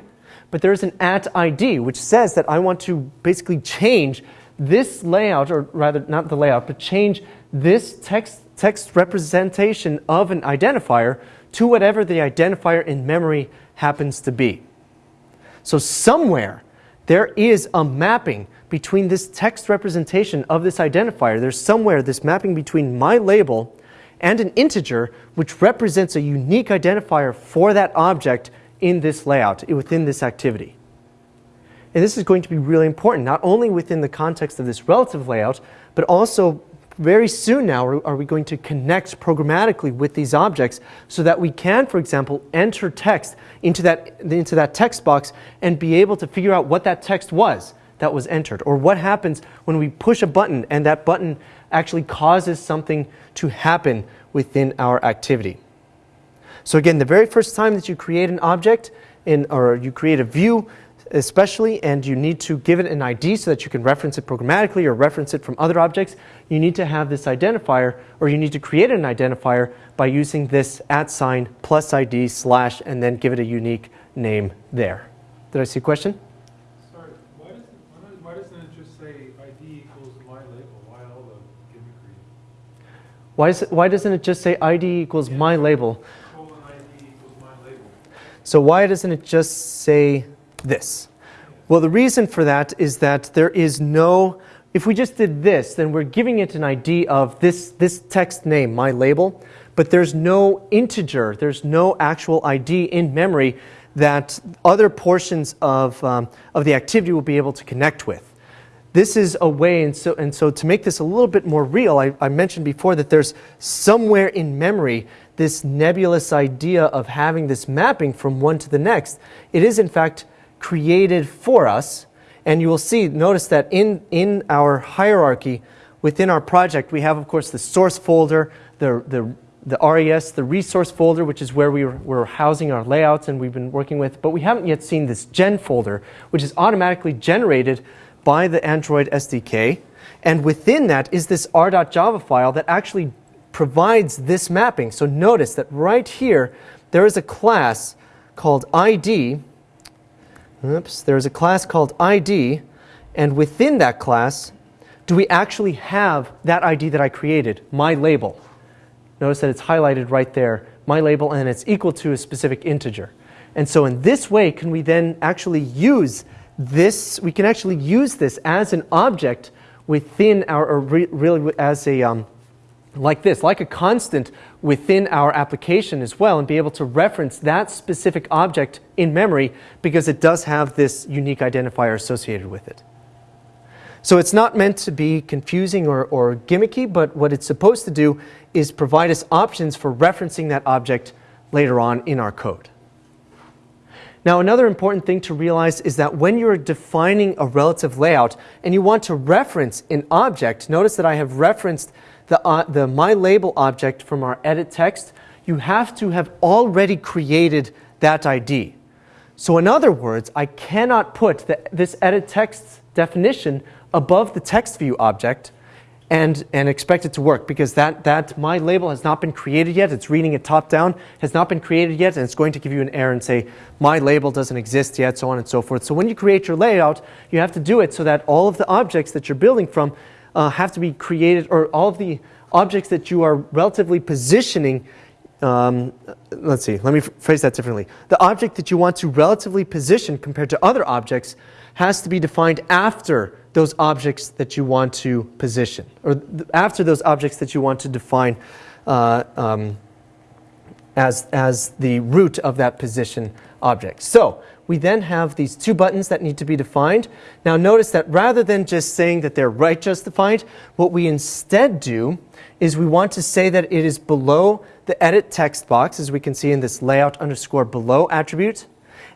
but there's an at ID, which says that I want to basically change this layout, or rather not the layout, but change this text, text representation of an identifier to whatever the identifier in memory happens to be. So somewhere there is a mapping between this text representation of this identifier. There's somewhere this mapping between my label and an integer which represents a unique identifier for that object in this layout, within this activity. And this is going to be really important, not only within the context of this relative layout, but also very soon now are we going to connect programmatically with these objects so that we can, for example, enter text into that, into that text box and be able to figure out what that text was that was entered, or what happens when we push a button and that button actually causes something to happen within our activity. So again, the very first time that you create an object in, or you create a view, especially, and you need to give it an ID so that you can reference it programmatically or reference it from other objects, you need to have this identifier, or you need to create an identifier by using this at sign plus ID slash and then give it a unique name there. Did I see a question? Sorry, why doesn't, why doesn't it just say ID equals my label? Why all the gimmickry? Why, is it, why doesn't it just say ID equals Yeah. my label? Colon ID equals my label. So why doesn't it just say this? Well, the reason for that is that there is no, if we just did this, then we're giving it an ID of this, this text name, my label, but there's no integer, there's no actual ID in memory that other portions of, um, of the activity will be able to connect with. This is a way, and so, and so to make this a little bit more real, I, I mentioned before that there's somewhere in memory this nebulous idea of having this mapping from one to the next. It is, in fact, created for us. And you will see, notice that in, in our hierarchy within our project, we have, of course, the source folder, the, the, the RES, the resource folder, which is where we were, we're housing our layouts and we've been working with. But we haven't yet seen this gen folder, which is automatically generated by the Android SDK. And within that is this r.java file that actually provides this mapping. So notice that right here, there is a class called ID Oops, there's a class called ID, and within that class, do we actually have that ID that I created, my label? Notice that it's highlighted right there, my label, and it's equal to a specific integer. And so in this way, can we then actually use this, we can actually use this as an object within our, or re, really as a, um, like this, like a constant within our application as well, and be able to reference that specific object in memory because it does have this unique identifier associated with it. So it's not meant to be confusing or, or gimmicky, but what it's supposed to do is provide us options for referencing that object later on in our code. Now, another important thing to realize is that when you're defining a relative layout and you want to reference an object, notice that I have referenced the, uh, the my label object from our edit text, you have to have already created that ID. So in other words, I cannot put the, this edit text definition above the text view object and, and expect it to work because that, that my label has not been created yet. It's reading it top down, has not been created yet, and it's going to give you an error and say, my label doesn't exist yet, so on and so forth. So when you create your layout, you have to do it so that all of the objects that you're building from uh, have to be created, or all of the objects that you are relatively positioning. Um, let's see, let me phrase that differently. The object that you want to relatively position compared to other objects has to be defined after those objects that you want to position, or th- after those objects that you want to define uh, um, as, as the root of that position object. So we then have these two buttons that need to be defined. Now notice that rather than just saying that they're right justified, what we instead do is we want to say that it is below the edit text box, as we can see in this layout underscore below attribute.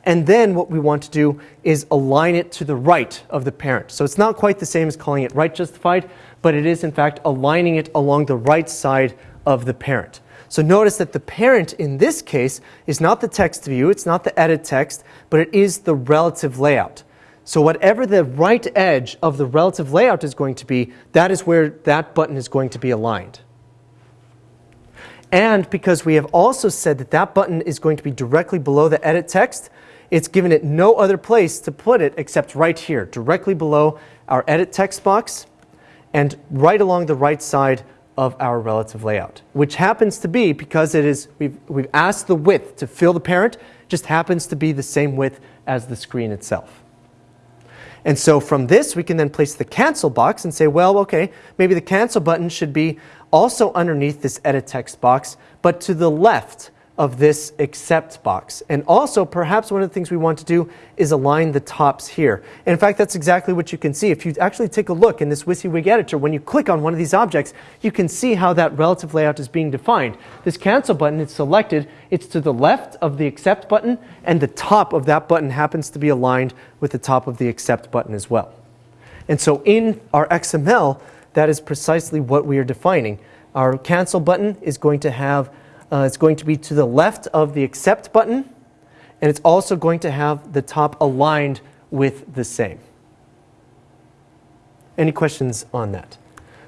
And then what we want to do is align it to the right of the parent. So it's not quite the same as calling it right justified, but it is in fact aligning it along the right side of the parent. So notice that the parent in this case is not the text view, it's not the edit text, but it is the relative layout. So whatever the right edge of the relative layout is going to be, that is where that button is going to be aligned. And because we have also said that that button is going to be directly below the edit text, it's given it no other place to put it except right here, directly below our edit text box and right along the right side of our relative layout, which happens to be because it is we've, we've asked the width to fill the parent, just happens to be the same width as the screen itself. And so from this, we can then place the cancel box and say, well, okay, maybe the cancel button should be also underneath this edit text box, but to the left of this accept box. And also, perhaps one of the things we want to do is align the tops here. In fact, that's exactly what you can see. If you actually take a look in this WYSIWYG editor, when you click on one of these objects, you can see how that relative layout is being defined. This cancel button is selected, it's to the left of the accept button, and the top of that button happens to be aligned with the top of the accept button as well. And so in our XML, that is precisely what we are defining. Our cancel button is going to have uh, it's going to be to the left of the accept button, and it's also going to have the top aligned with the same. Any questions on that?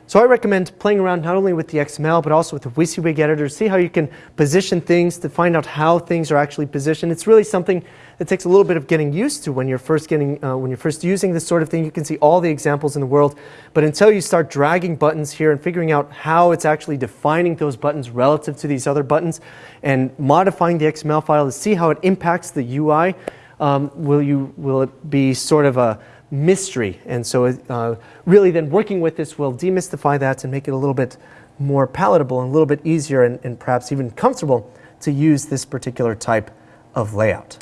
So I recommend playing around not only with the XML, but also with the WYSIWYG editor, see how you can position things to find out how things are actually positioned. It's really something that takes a little bit of getting used to when you're first getting, uh, when you're first using this sort of thing. You can see all the examples in the world, but until you start dragging buttons here and figuring out how it's actually defining those buttons relative to these other buttons and modifying the XML file to see how it impacts the UI, um, will, you, will it be sort of a mystery. And so uh, really then working with this will demystify that and make it a little bit more palatable and a little bit easier and, and perhaps even comfortable to use this particular type of layout.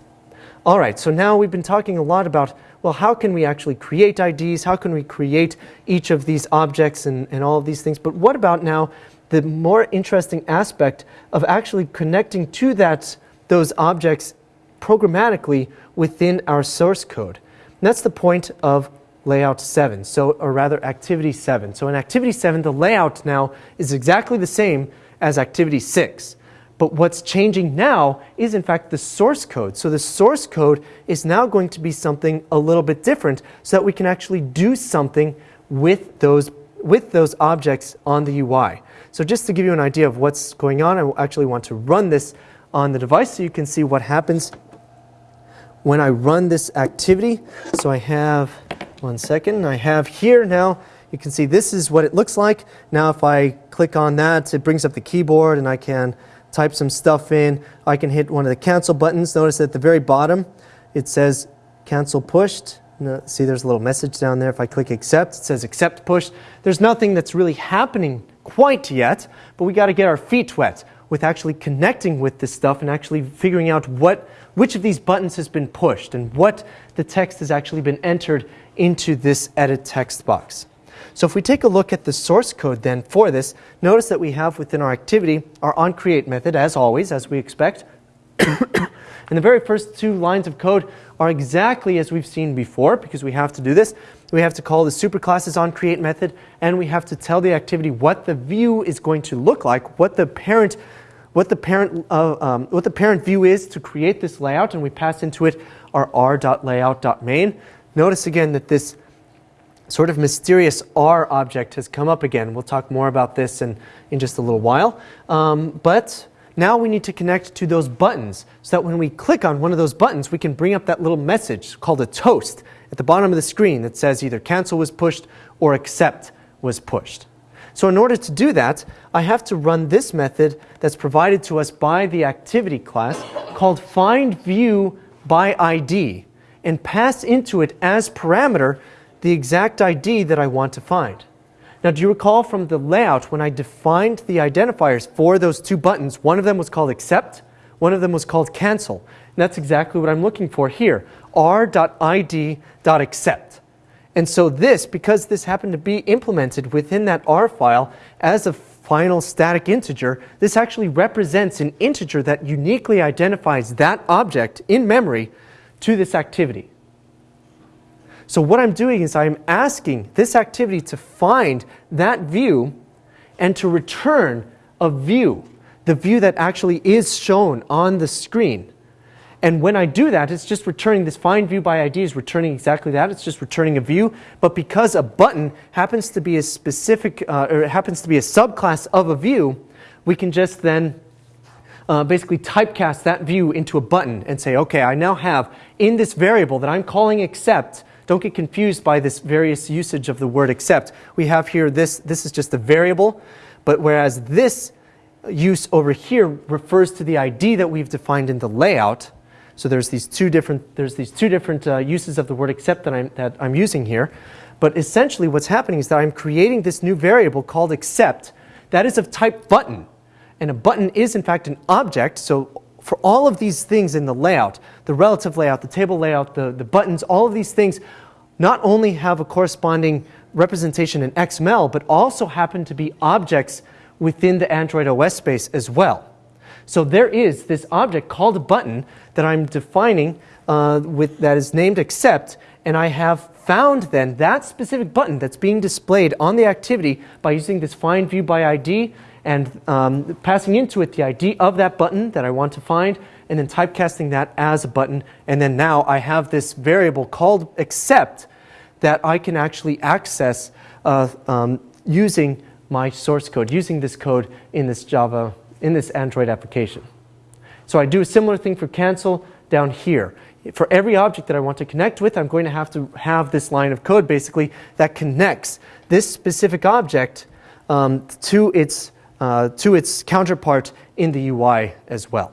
All right, so now we've been talking a lot about, well, how can we actually create IDs? How can we create each of these objects and, and all of these things? But what about now the more interesting aspect of actually connecting to that, those objects programmatically within our source code? And that's the point of layout 7, so, or rather activity 7. So in activity 7, the layout now is exactly the same as activity 6. But what's changing now is in fact the source code. So the source code is now going to be something a little bit different so that we can actually do something with those, with those objects on the UI. So just to give you an idea of what's going on, I actually want to run this on the device so you can see what happens when I run this activity. So I have, one second, I have here now, you can see this is what it looks like. Now if I click on that, it brings up the keyboard and I can type some stuff in. I can hit one of the cancel buttons. Notice at the very bottom, it says cancel pushed. See, there's a little message down there. If I click accept, it says accept push. There's nothing that's really happening quite yet, but we got to get our feet wet with actually connecting with this stuff and actually figuring out what which of these buttons has been pushed and what the text has actually been entered into this edit text box. So if we take a look at the source code then for this, notice that we have within our activity our onCreate method, as always, as we expect. and the very first two lines of code are exactly as we've seen before because we have to do this. We have to call the superclasses onCreate method and we have to tell the activity what the view is going to look like, what the parent what the parent, uh, um, what the parent view is to create this layout, and we pass into it our r.layout.main. Notice again that this sort of mysterious R object has come up again. We'll talk more about this in, in just a little while. Um, but now we need to connect to those buttons so that when we click on one of those buttons, we can bring up that little message called a toast at the bottom of the screen that says either cancel was pushed or accept was pushed. So in order to do that, I have to run this method that's provided to us by the activity class called findViewById by ID and pass into it as parameter the exact ID that I want to find. Now, do you recall from the layout when I defined the identifiers for those two buttons, one of them was called accept, one of them was called cancel. And that's exactly what I'm looking for here, r.id.accept. And so this, because this happened to be implemented within that R file as a final static integer, this actually represents an integer that uniquely identifies that object in memory to this activity. So what I'm doing is I'm asking this activity to find that view and to return a view, the view that actually is shown on the screen. And when I do that, it's just returning this find view by ID is returning exactly that. It's just returning a view. But because a button happens to be a specific, uh, or happens to be a subclass of a view, we can just then uh, basically typecast that view into a button and say, okay, I now have in this variable that I'm calling accept, don't get confused by this various usage of the word accept. We have here this, this is just a variable, but whereas this use over here refers to the ID that we've defined in the layout, So there's these two different, there's these two different uh, uses of the word accept that I'm, that I'm using here. But essentially what's happening is that I'm creating this new variable called accept that is of type button. And a button is in fact an object, so for all of these things in the layout, the relative layout, the table layout, the, the buttons, all of these things not only have a corresponding representation in XML, but also happen to be objects within the Android OS space as well. So there is this object called a button that I'm defining uh, with, that is named accept, and I have found then that specific button that's being displayed on the activity by using this find view by ID and um, passing into it the ID of that button that I want to find, and then typecasting that as a button. And then now I have this variable called accept that I can actually access uh, um, using my source code, using this code in this Java, in this Android application. So I do a similar thing for cancel down here. For every object that I want to connect with, I'm going to have to have this line of code basically that connects this specific object um, to, its, uh, to its counterpart in the UI as well.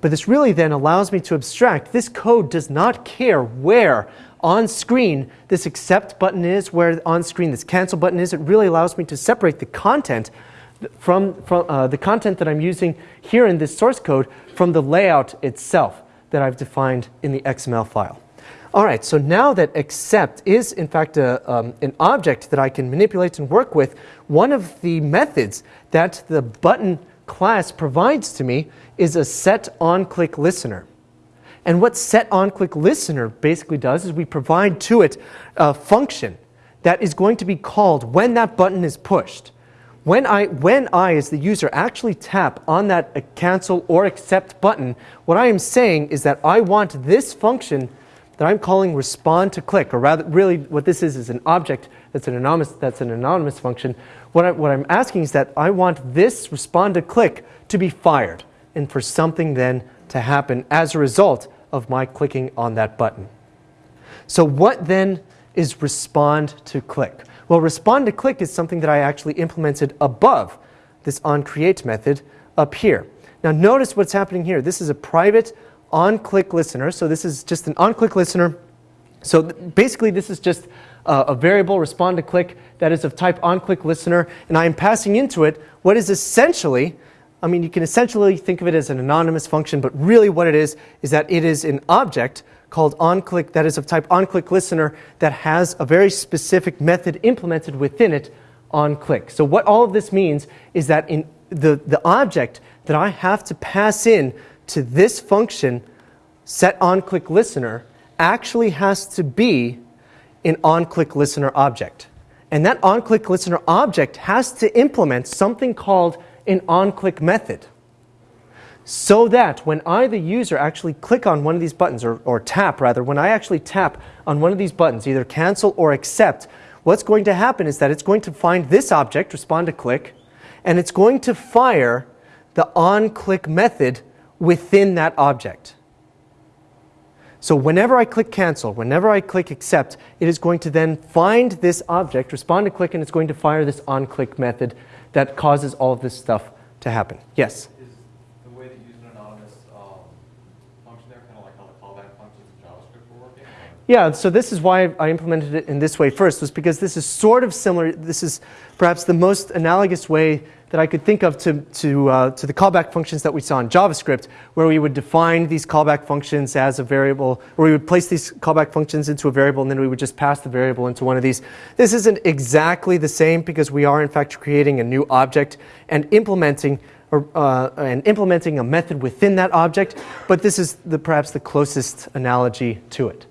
But this really then allows me to abstract. This code does not care where on screen this accept button is, where on screen this cancel button is. It really allows me to separate the content from, from uh, the content that I'm using here in this source code from the layout itself that I've defined in the XML file. All right, so now that accept is in fact a, um, an object that I can manipulate and work with, one of the methods that the button class provides to me is a set on click listener. And what set on click listener basically does is we provide to it a function that is going to be called when that button is pushed. When I, when I, as the user, actually tap on that uh, cancel or accept button, what I am saying is that I want this function that I'm calling respond to click, or rather, really, what this is is an object that's an anonymous, that's an anonymous function. What, I, what I'm asking is that I want this respond to click to be fired, and for something then to happen as a result of my clicking on that button. So what then is respond to click? Well, respond to click is something that I actually implemented above this onCreate method up here. Now notice what's happening here. This is a private on-click listener. So this is just an on-click listener. So basically this is just uh, a variable respond to click that is of type on-click listener. And I am passing into it what is essentially, I mean you can essentially think of it as an anonymous function, but really what it is is that it is an object called onClick that is of type onClick listener that has a very specific method implemented within it onClick. So what all of this means is that in the, the object that I have to pass in to this function set onClick listener actually has to be an onClick listener object. And that onClick listener object has to implement something called an onClick method so that when I, the user, actually click on one of these buttons, or, or tap rather, when I actually tap on one of these buttons, either cancel or accept, what's going to happen is that it's going to find this object, respond to click, and it's going to fire the on-click method within that object. So whenever I click cancel, whenever I click accept, it is going to then find this object, respond to click, and it's going to fire this on-click method that causes all of this stuff to happen. Yes? Yeah, so this is why I implemented it in this way first, was because this is sort of similar. This is perhaps the most analogous way that I could think of to, to, uh, to the callback functions that we saw in JavaScript, where we would define these callback functions as a variable, or we would place these callback functions into a variable, and then we would just pass the variable into one of these. This isn't exactly the same because we are in fact creating a new object and implementing or, uh, and implementing a method within that object, but this is the, perhaps the closest analogy to it.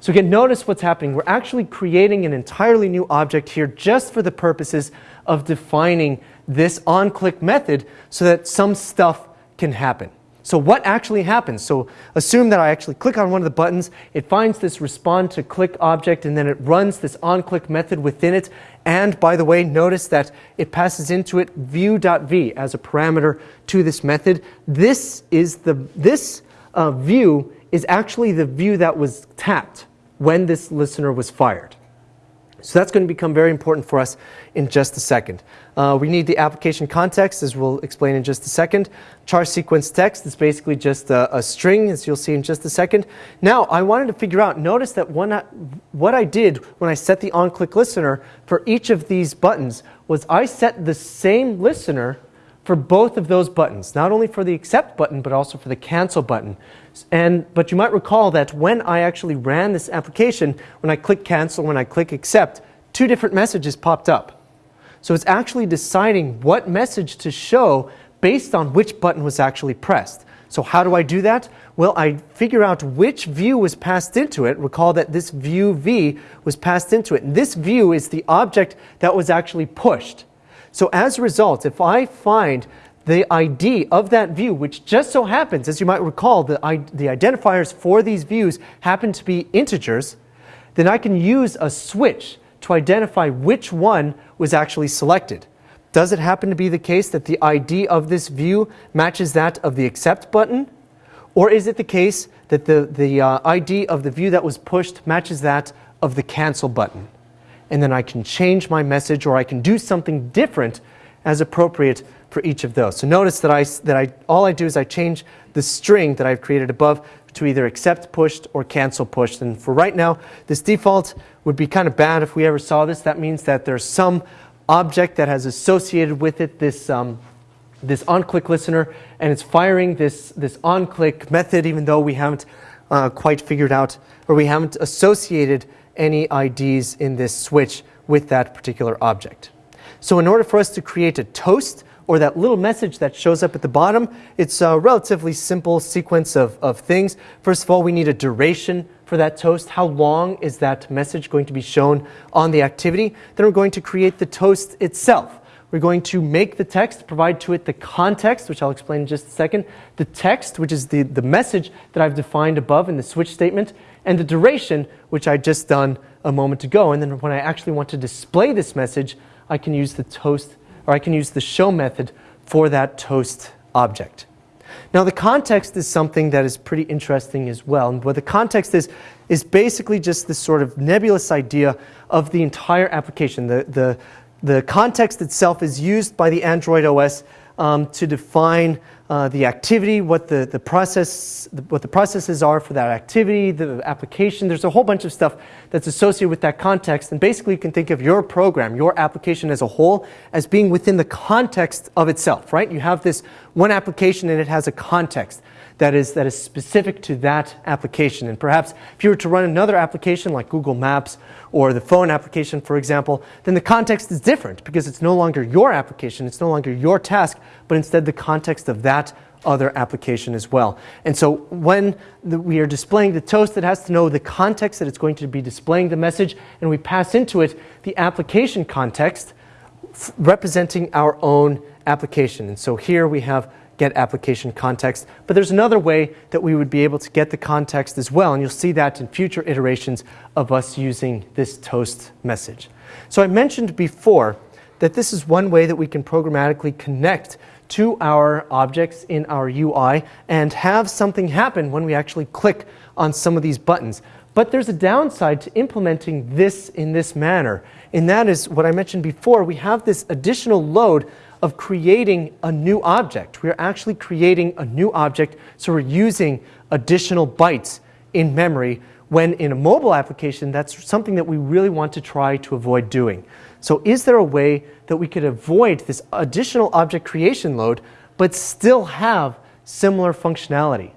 So again, notice what's happening. We're actually creating an entirely new object here just for the purposes of defining this on-click method so that some stuff can happen. So what actually happens? So assume that I actually click on one of the buttons, it finds this respond to click object, and then it runs this on-click method within it. And by the way, notice that it passes into it view.v as a parameter to this method. This is the, this uh, view is actually the view that was tapped when this listener was fired. So that's going to become very important for us in just a second. Uh, we need the application context, as we'll explain in just a second. Char sequence text is basically just a, a string, as you'll see in just a second. Now, I wanted to figure out, notice that when I, what I did when I set the on-click listener for each of these buttons was I set the same listener for both of those buttons, not only for the accept button, but also for the cancel button. And, but you might recall that when I actually ran this application, when I click cancel, when I click accept, two different messages popped up. So it's actually deciding what message to show based on which button was actually pressed. So how do I do that? Well, I figure out which view was passed into it. Recall that this view v was passed into it. And this view is the object that was actually pushed. So as a result, if I find the ID of that view, which just so happens, as you might recall, the, the identifiers for these views happen to be integers, then I can use a switch to identify which one was actually selected. Does it happen to be the case that the ID of this view matches that of the accept button? Or is it the case that the, the uh, ID of the view that was pushed matches that of the cancel button? And then I can change my message or I can do something different as appropriate for each of those. So notice that I, that I, all I do is I change the string that I've created above to either accept pushed or cancel pushed. And for right now, this default would be kind of bad if we ever saw this. That means that there's some object that has associated with it this, um, this on-click listener, and it's firing this, this on-click method even though we haven't uh, quite figured out or we haven't associated any IDs in this switch with that particular object. So in order for us to create a toast, or that little message that shows up at the bottom, it's a relatively simple sequence of, of things. First of all, we need a duration for that toast. How long is that message going to be shown on the activity? Then we're going to create the toast itself. We're going to make the text, provide to it the context, which I'll explain in just a second, the text, which is the, the message that I've defined above in the switch statement, and the duration, which I just done a moment ago. And then when I actually want to display this message, I can use the toast or I can use the show method for that toast object. Now the context is something that is pretty interesting as well. And what the context is, is basically just this sort of nebulous idea of the entire application. The, the, the context itself is used by the Android OS um, to define uh, the activity, what the, the process, what the processes are for that activity, the application. There's a whole bunch of stuff that's associated with that context. And basically, you can think of your program, your application as a whole, as being within the context of itself, right? You have this one application and it has a context that is, that is specific to that application. And perhaps if you were to run another application like Google Maps or the phone application, for example, then the context is different because it's no longer your application, it's no longer your task, but instead the context of that other application as well. And so when the, we are displaying the toast, it has to know the context that it's going to be displaying the message, and we pass into it the application context representing our own application. And so here we have get application context. But there's another way that we would be able to get the context as well, and you'll see that in future iterations of us using this toast message. So I mentioned before that this is one way that we can programmatically connect to our objects in our UI and have something happen when we actually click on some of these buttons. But there's a downside to implementing this in this manner, and that is what I mentioned before. We have this additional load of creating a new object. We're actually creating a new object, so we're using additional bytes in memory when in a mobile application, that's something that we really want to try to avoid doing. So is there a way that we could avoid this additional object creation load, but still have similar functionality?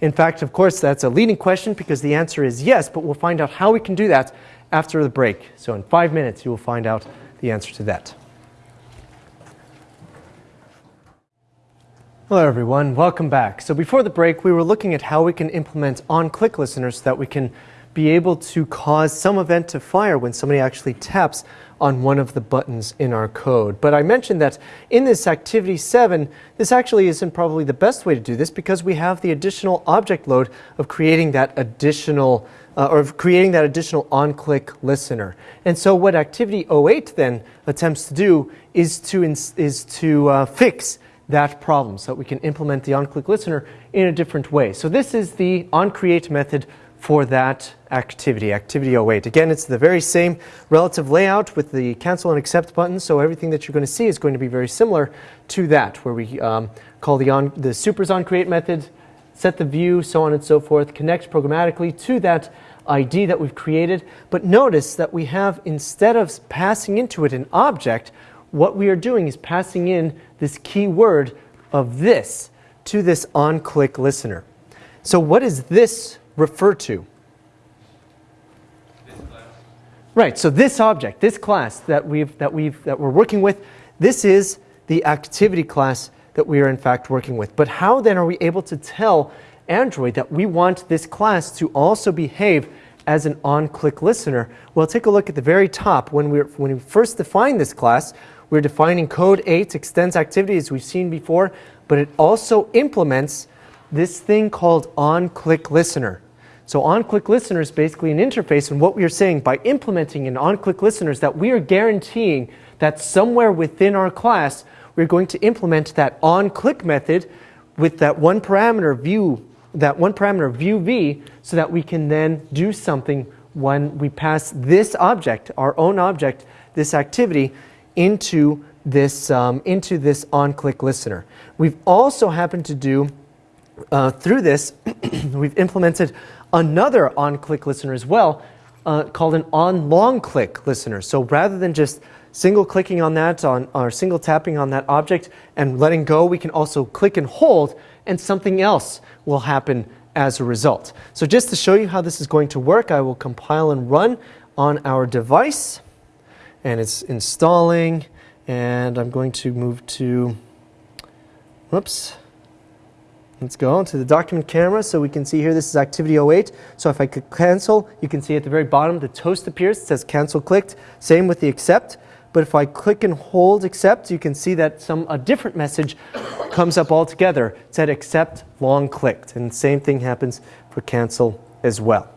In fact, of course, that's a leading question because the answer is yes, but we'll find out how we can do that after the break. So in five minutes, you will find out the answer to that. Hello everyone, welcome back. So before the break, we were looking at how we can implement on-click listeners so that we can be able to cause some event to fire when somebody actually taps on one of the buttons in our code. But I mentioned that in this activity 7, this actually isn't probably the best way to do this because we have the additional object load of creating that additional uh, or of creating that additional on-click listener. And so what activity 08 then attempts to do is to, is to uh, fix that problem so that we can implement the onClick listener in a different way. So this is the onCreate method for that activity, activity 08. Again, it's the very same relative layout with the cancel and accept buttons, so everything that you're going to see is going to be very similar to that, where we um, call the, on, the supers on create method, set the view, so on and so forth, connect programmatically to that ID that we've created. But notice that we have, instead of passing into it an object, what we are doing is passing in this keyword of this to this on-click listener. So what does this refer to? Right, so this object, this class that, we've, that, we've, that we're working with, this is the activity class that we are in fact working with. But how then are we able to tell Android that we want this class to also behave as an on-click listener? Well, take a look at the very top. When, we when we first define this class, we're defining code 8 extends activity as we've seen before, but it also implements this thing called on-click listener. So on-click listener is basically an interface, and what we are saying by implementing an on-click listener is that we are guaranteeing that somewhere within our class, we're going to implement that on-click method with that one parameter view, that one parameter view v, so that we can then do something when we pass this object, our own object, this activity, into this, um, into this on-click listener. We've also happened to do, uh, through this, we've implemented another on-click listener as well, uh, called an on-long click listener. So rather than just single clicking on that, on, or single tapping on that object and letting go, we can also click and hold, and something else will happen as a result. So just to show you how this is going to work, I will compile and run on our device, and it's installing, and I'm going to move to, whoops, Let's go to the document camera so we can see here this is activity 08. So if I could cancel, you can see at the very bottom the toast appears. It says cancel clicked. Same with the accept. But if I click and hold accept, you can see that some a different message comes up altogether. It said accept long clicked. And same thing happens for cancel as well.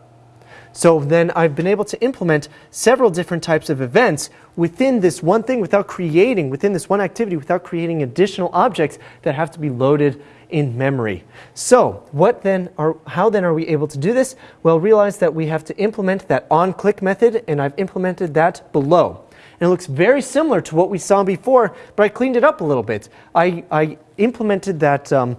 So then I've been able to implement several different types of events within this one thing without creating, within this one activity, without creating additional objects that have to be loaded in memory. So what then are, how then are we able to do this? Well, realize that we have to implement that on-click method, and I've implemented that below. And it looks very similar to what we saw before, but I cleaned it up a little bit. I, I implemented that, um,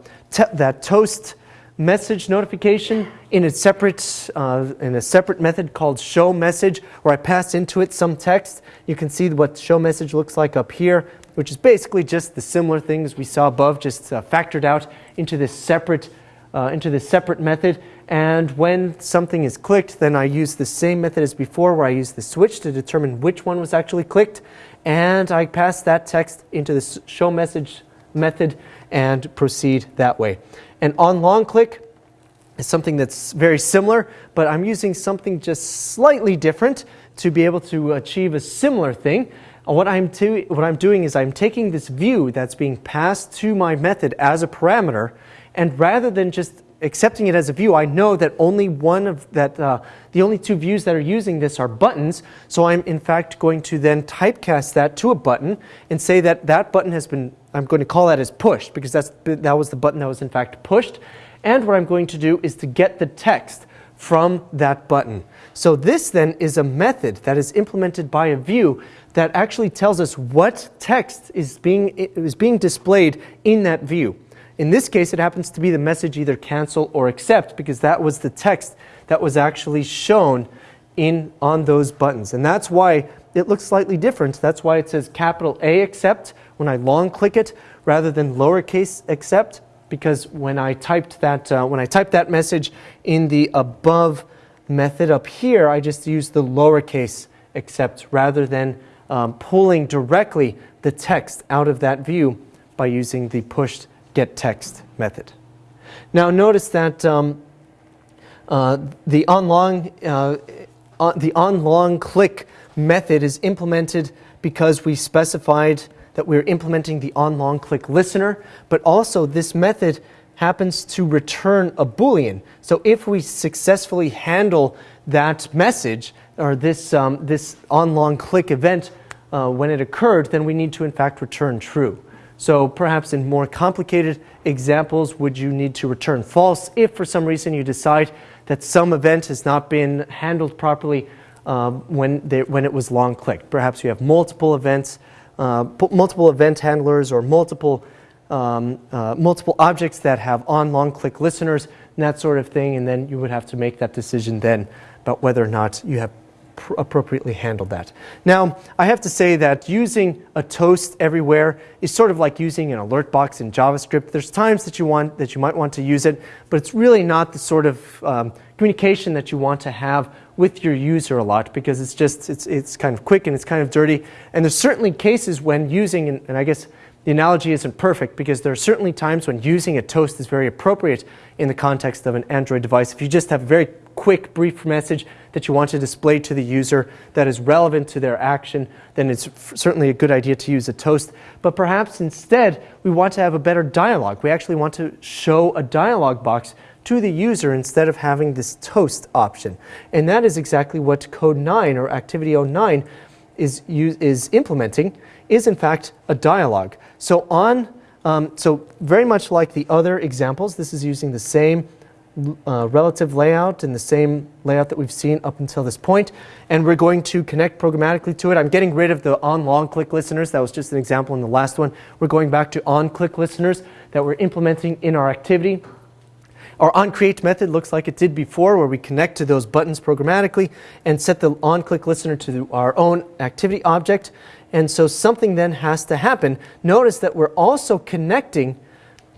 that toast message notification in a separate uh, in a separate method called show message where I pass into it some text. You can see what show message looks like up here, which is basically just the similar things we saw above, just uh, factored out into this separate uh, into this separate method. And when something is clicked, then I use the same method as before, where I use the switch to determine which one was actually clicked, and I pass that text into the show message method and proceed that way. And on long click is something that's very similar, but I'm using something just slightly different to be able to achieve a similar thing. What I'm, what I'm doing is I'm taking this view that's being passed to my method as a parameter, and rather than just accepting it as a view, I know that only one of that, uh, the only two views that are using this are buttons. So I'm in fact going to then typecast that to a button and say that that button has been, I'm going to call that as pushed because that's, that was the button that was in fact pushed. And what I'm going to do is to get the text from that button. So this then is a method that is implemented by a view that actually tells us what text is being, is being displayed in that view. In this case, it happens to be the message either cancel or accept because that was the text that was actually shown in on those buttons. And that's why it looks slightly different. That's why it says capital A accept when I long click it rather than lowercase accept because when I typed that uh, when I typed that message in the above method up here, I just used the lowercase accept rather than um, pulling directly the text out of that view by using the pushed get text method. Now notice that um, uh, the onLong uh, uh, the on click method is implemented because we specified that we're implementing the on long click listener, but also this method happens to return a boolean. So if we successfully handle that message or this um, this on long click event uh, when it occurred, then we need to in fact return true. So perhaps in more complicated examples, would you need to return false if for some reason you decide that some event has not been handled properly um, when, they, when it was long clicked. Perhaps you have multiple events, uh, multiple event handlers or multiple, um, uh, multiple objects that have on long click listeners and that sort of thing, and then you would have to make that decision then about whether or not you have appropriately handle that. Now, I have to say that using a toast everywhere is sort of like using an alert box in JavaScript. There's times that you want that you might want to use it, but it's really not the sort of um, communication that you want to have with your user a lot because it's just it's it's kind of quick and it's kind of dirty. And there's certainly cases when using and, and I guess the analogy isn't perfect because there are certainly times when using a toast is very appropriate in the context of an Android device. If you just have a very quick, brief message that you want to display to the user that is relevant to their action, then it's certainly a good idea to use a toast. But perhaps instead, we want to have a better dialogue. We actually want to show a dialog box to the user instead of having this toast option. And that is exactly what Code 9 or Activity 09 is, is implementing, is in fact a dialogue. So on, um, so very much like the other examples, this is using the same uh, relative layout and the same layout that we've seen up until this point. And we're going to connect programmatically to it. I'm getting rid of the on long click listeners. That was just an example in the last one. We're going back to on click listeners that we're implementing in our activity. Our onCreate method looks like it did before, where we connect to those buttons programmatically and set the onClick listener to our own activity object. And so something then has to happen. Notice that we're also connecting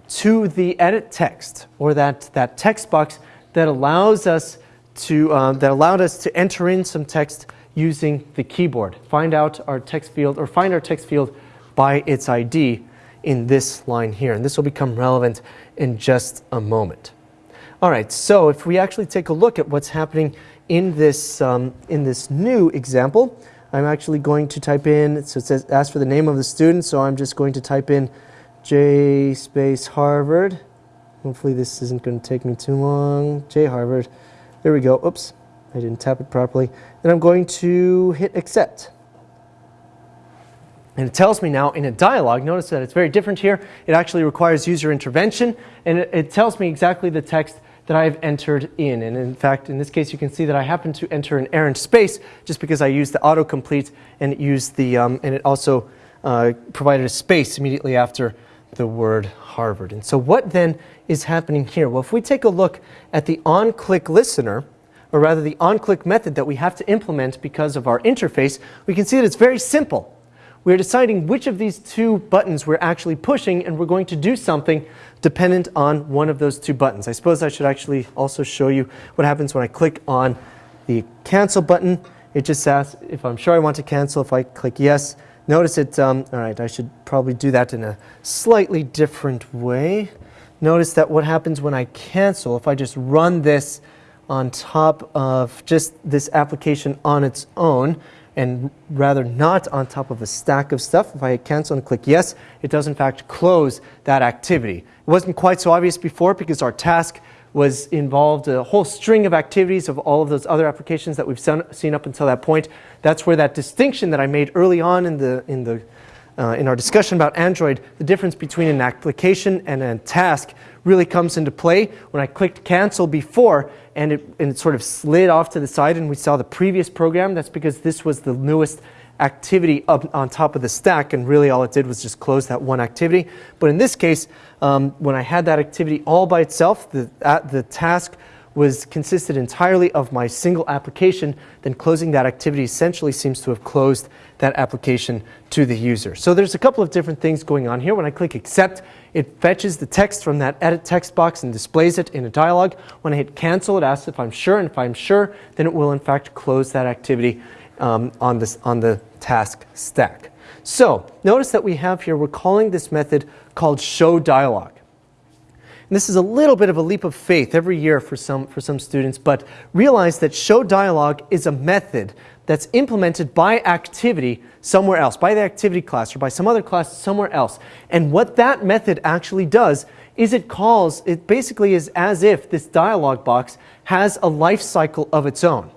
to the edit text or that, that text box that allows us to um, that allowed us to enter in some text using the keyboard. Find out our text field or find our text field by its ID in this line here. And this will become relevant in just a moment. All right, so if we actually take a look at what's happening in this, um, in this new example, I'm actually going to type in, so it says ask for the name of the student, so I'm just going to type in J space Harvard. Hopefully this isn't going to take me too long. J Harvard. There we go. Oops, I didn't tap it properly. Then I'm going to hit accept. And it tells me now in a dialog, notice that it's very different here. It actually requires user intervention, and it, it tells me exactly the text that I've entered in. And in fact, in this case, you can see that I happen to enter an errand space just because I used the autocomplete and it used the, um, and it also uh, provided a space immediately after the word Harvard. And so, what then is happening here? Well, if we take a look at the on click listener, or rather the on click method that we have to implement because of our interface, we can see that it's very simple. We're deciding which of these two buttons we're actually pushing, and we're going to do something dependent on one of those two buttons. I suppose I should actually also show you what happens when I click on the cancel button. It just asks if I'm sure I want to cancel. If I click yes, Notice it, um, all right, I should probably do that in a slightly different way. Notice that what happens when I cancel, if I just run this on top of just this application on its own, and rather not on top of a stack of stuff, if I cancel and click yes, it does in fact close that activity. It wasn't quite so obvious before because our task was involved a whole string of activities of all of those other applications that we've seen up until that point. That's where that distinction that I made early on in, the, in, the, uh, in our discussion about Android, the difference between an application and a task really comes into play. When I clicked cancel before and it, and it sort of slid off to the side and we saw the previous program, that's because this was the newest activity up on top of the stack, and really all it did was just close that one activity. But in this case, um, when I had that activity all by itself, the, uh, the task was consisted entirely of my single application, then closing that activity essentially seems to have closed that application to the user. So there's a couple of different things going on here. When I click accept, it fetches the text from that edit text box and displays it in a dialog. When I hit cancel, it asks if I'm sure, and if I'm sure, then it will in fact close that activity um, on, this, on the task stack. So notice that we have here, we're calling this method called show dialog. And this is a little bit of a leap of faith every year for some, for some students, but realize that show dialog is a method that's implemented by activity somewhere else, by the activity class or by some other class somewhere else. And what that method actually does is it calls, it basically is as if this dialog box has a life cycle of its own.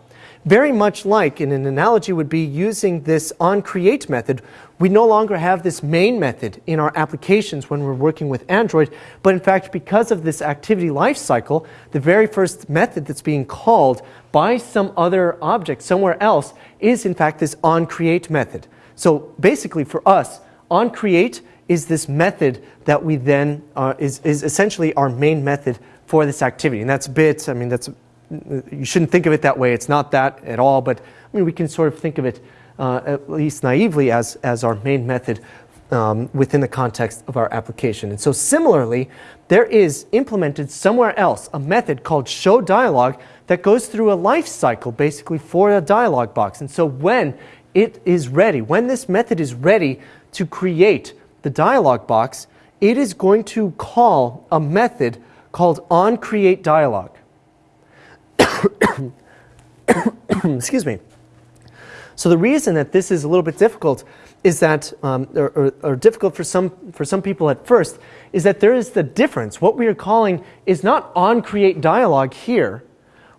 Very much like, in an analogy would be using this onCreate method, we no longer have this main method in our applications when we're working with Android, but in fact, because of this activity lifecycle, the very first method that's being called by some other object somewhere else is in fact this onCreate method. So basically for us, onCreate is this method that we then, uh, is, is essentially our main method for this activity. And that's a bit, I mean, that's, you shouldn't think of it that way. It's not that at all, but I mean, we can sort of think of it uh, at least naively as, as our main method um, within the context of our application. And so similarly, there is implemented somewhere else a method called show dialog that goes through a life cycle basically for a dialog box. And so when it is ready, when this method is ready to create the dialog box, it is going to call a method called onCreateDialog. Excuse me. So the reason that this is a little bit difficult is that, um, or, or, or, difficult for some, for some people at first, is that there is the difference. What we are calling is not on create dialogue here.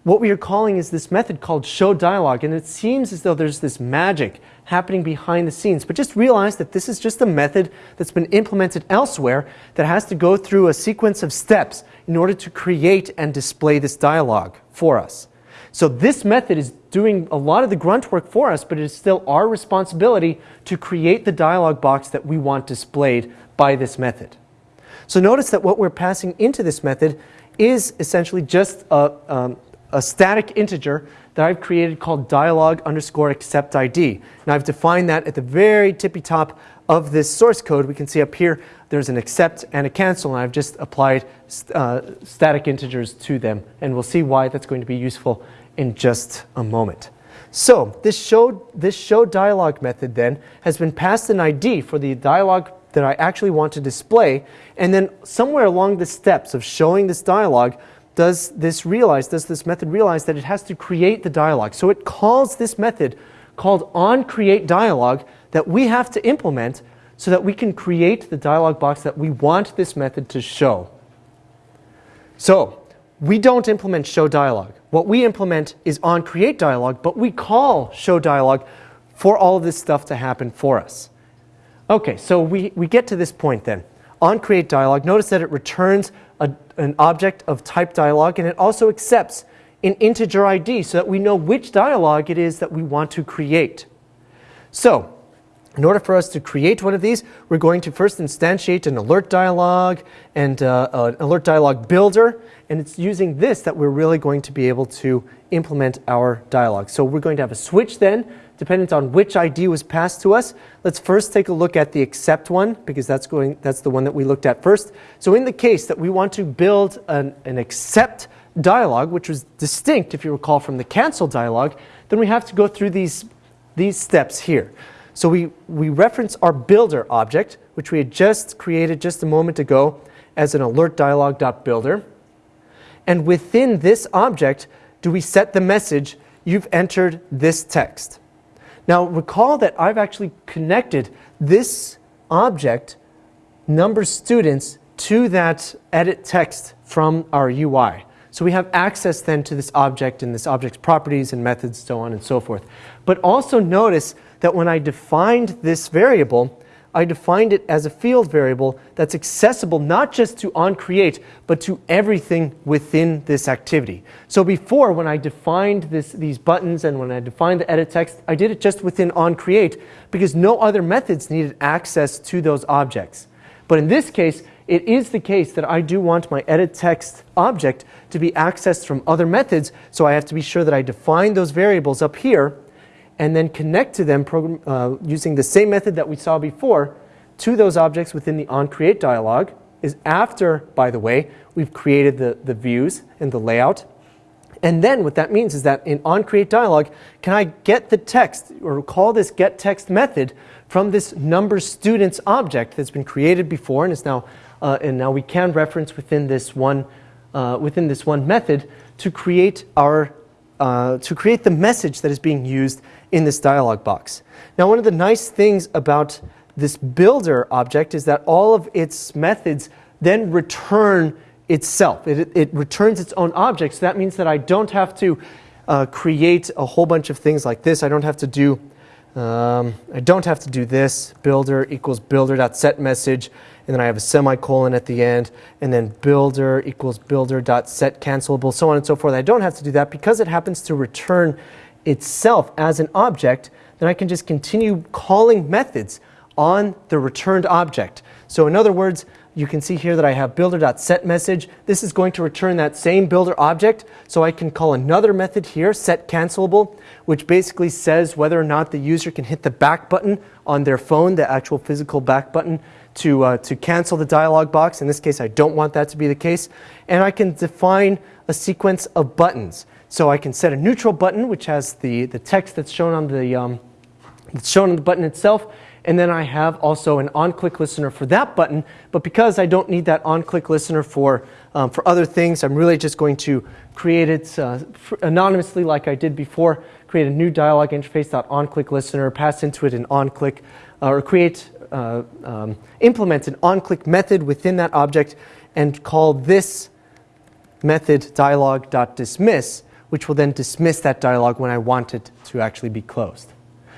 What we are calling is this method called show dialogue, and it seems as though there's this magic happening behind the scenes. But just realize that this is just a method that's been implemented elsewhere that has to go through a sequence of steps in order to create and display this dialog for us. So this method is doing a lot of the grunt work for us, but it is still our responsibility to create the dialog box that we want displayed by this method. So notice that what we're passing into this method is essentially just a, um, a static integer that I've created called dialog underscore accept ID. And I've defined that at the very tippy top of this source code. We can see up here there's an accept and a cancel, and I've just applied uh, static integers to them. And we'll see why that's going to be useful in just a moment. So this show, this show dialog method then has been passed an ID for the dialog that I actually want to display. And then somewhere along the steps of showing this dialog, does this realize, does this method realize that it has to create the dialog? So it calls this method called onCreateDialog that we have to implement so that we can create the dialog box that we want this method to show. So we don't implement showDialog. What we implement is on create dialog, but we call show dialog for all of this stuff to happen for us. Okay, so we, we get to this point then. On create dialog, notice that it returns a, an object of type dialog, and it also accepts an integer ID so that we know which dialog it is that we want to create. So, in order for us to create one of these, we're going to first instantiate an alert dialog and uh, an alert dialog builder, and it's using this that we're really going to be able to implement our dialog. So we're going to have a switch then dependent on which ID was passed to us. Let's first take a look at the accept one because that's, going, that's the one that we looked at first. So in the case that we want to build an, an accept dialog, which was distinct, if you recall, from the cancel dialog, then we have to go through these, these steps here. So we, we reference our builder object, which we had just created just a moment ago as an alert dialog.builder. And within this object, do we set the message, you've entered this text. Now recall that I've actually connected this object, number students, to that edit text from our UI. So we have access then to this object and this object's properties and methods, so on and so forth. But also notice that when I defined this variable, I defined it as a field variable that's accessible not just to onCreate, but to everything within this activity. So before, when I defined this, these buttons and when I defined the edit text, I did it just within onCreate because no other methods needed access to those objects. But in this case, it is the case that I do want my edit text object to be accessed from other methods, so I have to be sure that I define those variables up here and then connect to them program, uh, using the same method that we saw before to those objects within the onCreate dialog is after, by the way, we've created the, the views and the layout. And then what that means is that in onCreate dialog, can I get the text or call this getText method from this number students object that's been created before and is now uh, and now we can reference within this one uh, within this one method to create our uh, to create the message that is being used in this dialog box. Now, one of the nice things about this builder object is that all of its methods then return itself. It, it returns its own object. So that means that I don't have to uh, create a whole bunch of things like this. I don't have to do um, I don't have to do this. Builder equals builder.set message, and then I have a semicolon at the end, and then builder equals builder.set cancelable, so on and so forth. I don't have to do that because it happens to return itself as an object. Then I can just continue calling methods on the returned object. So in other words, you can see here that I have builder.setMessage. This is going to return that same builder object. So I can call another method here, setCancelable, which basically says whether or not the user can hit the back button on their phone, the actual physical back button, to, uh, to cancel the dialog box. In this case, I don't want that to be the case. And I can define a sequence of buttons. So I can set a neutral button, which has the, the text that's shown on the, um, that's shown on the button itself. And then I have also an on-click listener for that button. But because I don't need that on-click listener for, um, for other things, I'm really just going to create it uh, anonymously like I did before, create a new dialog interface.onClick listener, pass into it an on-click, uh, or create, uh, um, implement an on-click method within that object and call this method dialog.dismiss, which will then dismiss that dialog when I want it to actually be closed.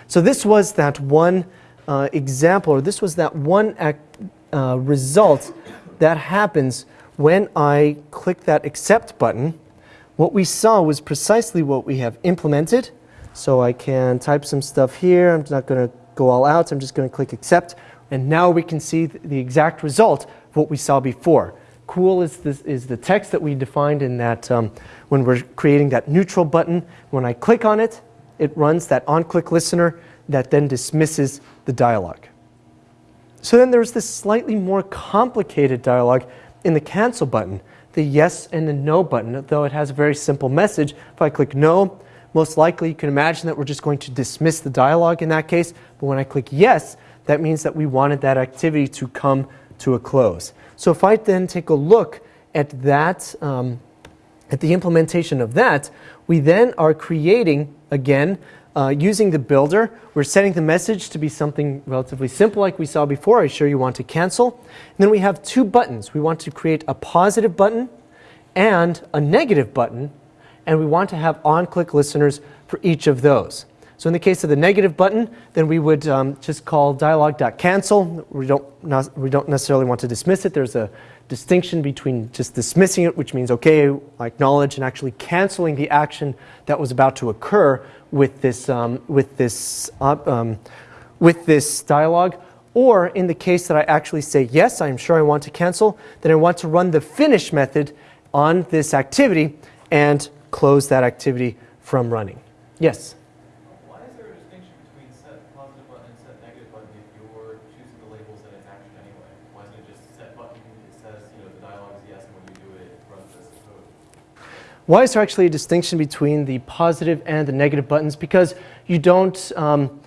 So this was that one uh, example, or this was that one act, uh, result that happens when I click that accept button. What we saw was precisely what we have implemented. So I can type some stuff here. I'm not going to go all out. I'm just going to click accept. And now we can see the exact result of what we saw before. Cool is, this, is the text that we defined in that um, when we're creating that neutral button. When I click on it, it runs that on-click listener that then dismisses the dialog. So then there's this slightly more complicated dialog in the cancel button, the yes and the no button, though it has a very simple message. If I click no, most likely you can imagine that we're just going to dismiss the dialog in that case. But when I click yes, that means that we wanted that activity to come to a close. So if I then take a look at that, um, at the implementation of that, we then are creating, again, uh, using the builder, we're setting the message to be something relatively simple like we saw before. I show you want to cancel. And then we have two buttons. We want to create a positive button and a negative button. And we want to have on-click listeners for each of those. So in the case of the negative button, then we would um, just call dialog.cancel. We don't, we don't necessarily want to dismiss it. There's a distinction between just dismissing it, which means, okay, I acknowledge, and actually canceling the action that was about to occur with this, um, with this, uh, um, with this dialog. Or in the case that I actually say, yes, I'm sure I want to cancel, then I want to run the finish method on this activity and close that activity from running. Yes? Why is there a distinction between set positive button and set negative button if you're choosing the labels in its action anyway? Why isn't it just set button, it says, you know, the dialog is yes, and when you do it, it runs this code? Why is there actually a distinction between the positive and the negative buttons? Because you don't, um,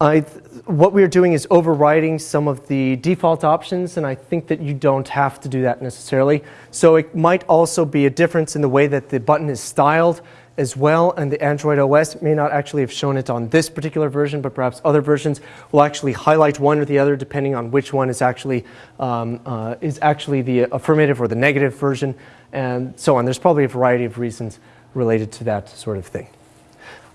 I, what we're doing is overriding some of the default options, and I think that you don't have to do that necessarily. So it might also be a difference in the way that the button is styled as well, and the Android OS may not actually have shown it on this particular version, but perhaps other versions will actually highlight one or the other depending on which one is actually, um, uh, is actually the affirmative or the negative version, and so on. There's probably a variety of reasons related to that sort of thing.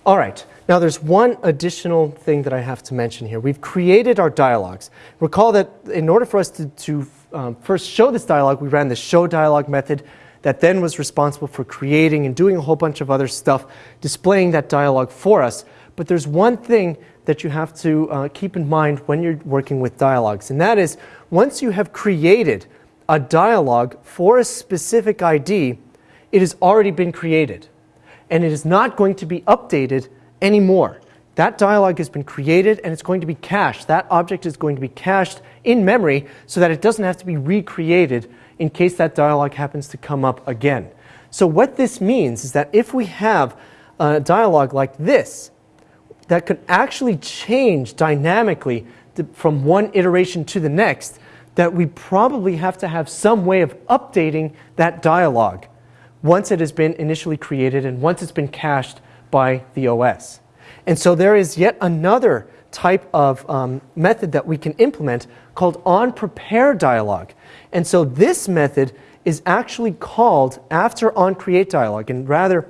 All right, now there's one additional thing that I have to mention here. We've created our dialogues. Recall that in order for us to, to um, first show this dialog, we ran the show dialog method that then was responsible for creating and doing a whole bunch of other stuff, displaying that dialog for us. But there's one thing that you have to uh, keep in mind when you're working with dialogues, and that is once you have created a dialog for a specific ID, it has already been created, and it is not going to be updated anymore. That dialog has been created and it's going to be cached. That object is going to be cached in memory so that it doesn't have to be recreated in case that dialog happens to come up again. So what this means is that if we have a dialog like this that could actually change dynamically from one iteration to the next, that we probably have to have some way of updating that dialog once it has been initially created and once it's been cached by the OS. And so there is yet another type of um, method that we can implement called on prepare dialog. And so this method is actually called after on create dialog. And rather,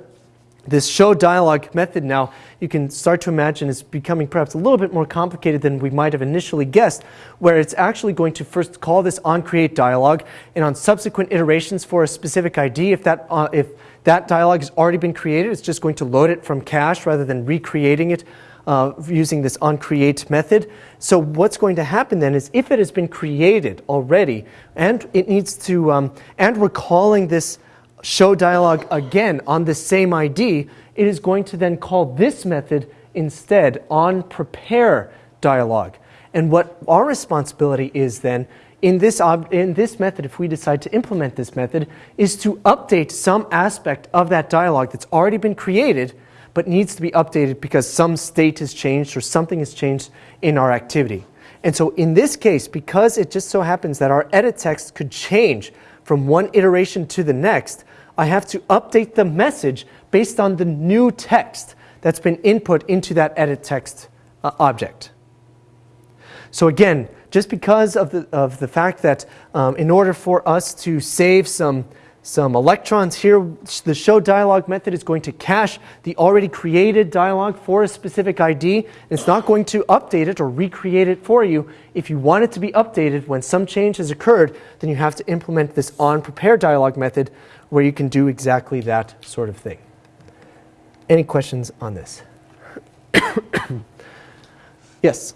this show dialog method now you can start to imagine is becoming perhaps a little bit more complicated than we might have initially guessed where it's actually going to first call this on create dialog and on subsequent iterations for a specific id if that uh, if that dialog has already been created it's just going to load it from cache rather than recreating it uh, using this on create method so what's going to happen then is if it has been created already and it needs to um, and we're calling this show dialog again on the same ID, it is going to then call this method instead on prepare dialog. And what our responsibility is then in this, in this method, if we decide to implement this method, is to update some aspect of that dialog that's already been created but needs to be updated because some state has changed or something has changed in our activity. And so in this case, because it just so happens that our edit text could change from one iteration to the next, I have to update the message based on the new text that's been input into that edit text uh, object. So again, just because of the, of the fact that um, in order for us to save some some electrons here. The show dialog method is going to cache the already created dialog for a specific ID. It's not going to update it or recreate it for you. If you want it to be updated when some change has occurred, then you have to implement this on prepare dialog method where you can do exactly that sort of thing. Any questions on this? yes?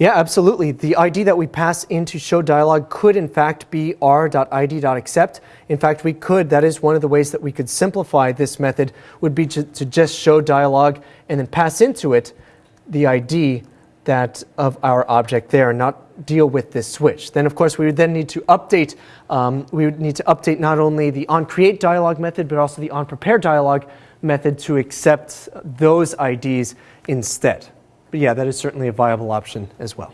Yeah, absolutely. The ID that we pass into show dialog could in fact be r.id.accept. In fact, we could, that is one of the ways that we could simplify this method, would be to, to just show dialog and then pass into it the ID that of our object there, not deal with this switch. Then, of course, we would then need to update. Um, we would need to update not only the onCreate dialog method, but also the onPrepare dialog method to accept those IDs instead. But yeah, that is certainly a viable option as well.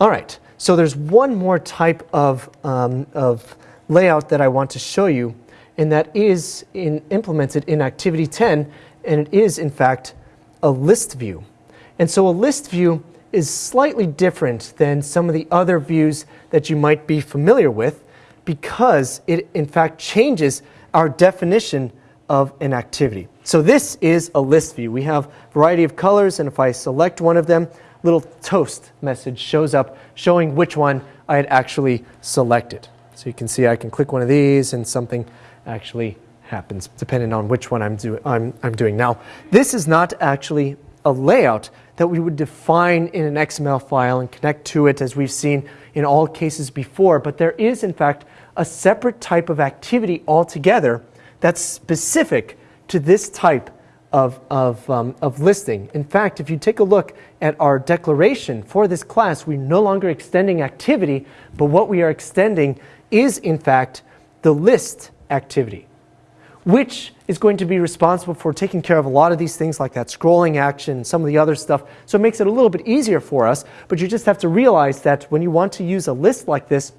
All right, so there's one more type of, um, of layout that I want to show you, and that is in, implemented in Activity 10, and it is, in fact, a list view. And so a list view is slightly different than some of the other views that you might be familiar with because it, in fact, changes our definition of an activity. So this is a list view. We have a variety of colors, and if I select one of them, little toast message shows up showing which one I had actually selected. So you can see I can click one of these and something actually happens depending on which one I'm, do I'm, I'm doing. Now, this is not actually a layout that we would define in an XML file and connect to it as we've seen in all cases before, but there is in fact a separate type of activity altogether that's specific to this type of, of, um, of listing. In fact, if you take a look at our declaration for this class, we're no longer extending activity, but what we are extending is, in fact, the list activity, which is going to be responsible for taking care of a lot of these things like that scrolling action, some of the other stuff. So it makes it a little bit easier for us, but you just have to realize that when you want to use a list like this,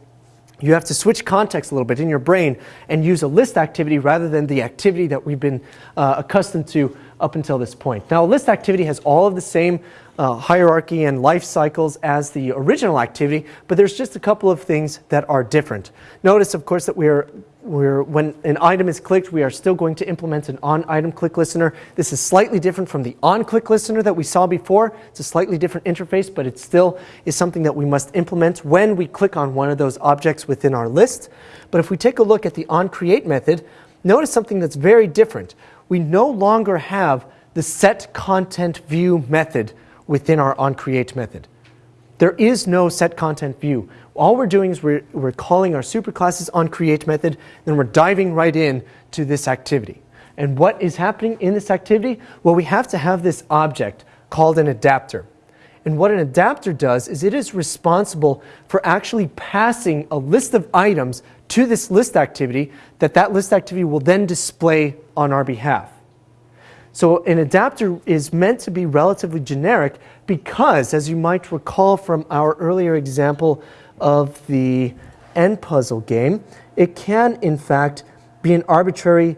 you have to switch context a little bit in your brain and use a list activity rather than the activity that we've been uh, accustomed to up until this point. Now, a list activity has all of the same uh, hierarchy and life cycles as the original activity, but there's just a couple of things that are different. Notice, of course, that we're we're, when an item is clicked, we are still going to implement an on-item click listener. This is slightly different from the on-click listener that we saw before. It's a slightly different interface, but it still is something that we must implement when we click on one of those objects within our list. But if we take a look at the onCreate method, notice something that's very different. We no longer have the set content view method within our onCreate method. There is no set content view. All we're doing is we're, we're calling our superclasses on create method, then we're diving right in to this activity. And what is happening in this activity? Well, we have to have this object called an adapter. And what an adapter does is it is responsible for actually passing a list of items to this list activity that that list activity will then display on our behalf. So an adapter is meant to be relatively generic because, as you might recall from our earlier example of the end puzzle game, it can in fact be an arbitrary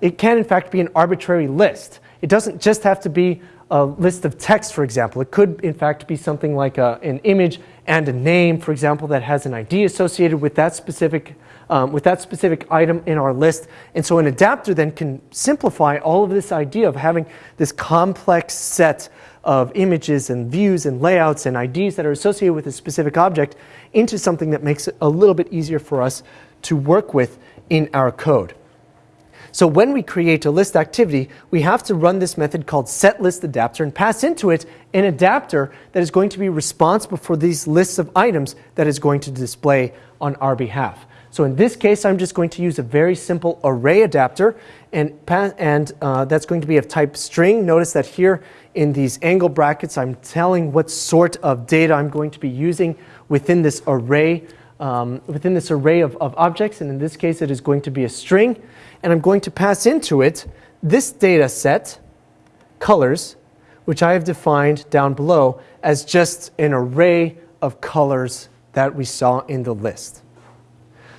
it can in fact be an arbitrary list. It doesn't just have to be a list of text, for example. It could, in fact, be something like a, an image and a name, for example, that has an ID associated with that specific um, with that specific item in our list. And so an adapter then can simplify all of this idea of having this complex set of images and views and layouts and IDs that are associated with a specific object into something that makes it a little bit easier for us to work with in our code. So when we create a list activity, we have to run this method called setListAdapter and pass into it an adapter that is going to be responsible for these lists of items that is going to display on our behalf. So in this case, I'm just going to use a very simple array adapter, and, and uh, that's going to be of type string. Notice that here in these angle brackets, I'm telling what sort of data I'm going to be using within this array, um, within this array of, of objects, and in this case, it is going to be a string and I'm going to pass into it this data set, colors, which I have defined down below as just an array of colors that we saw in the list.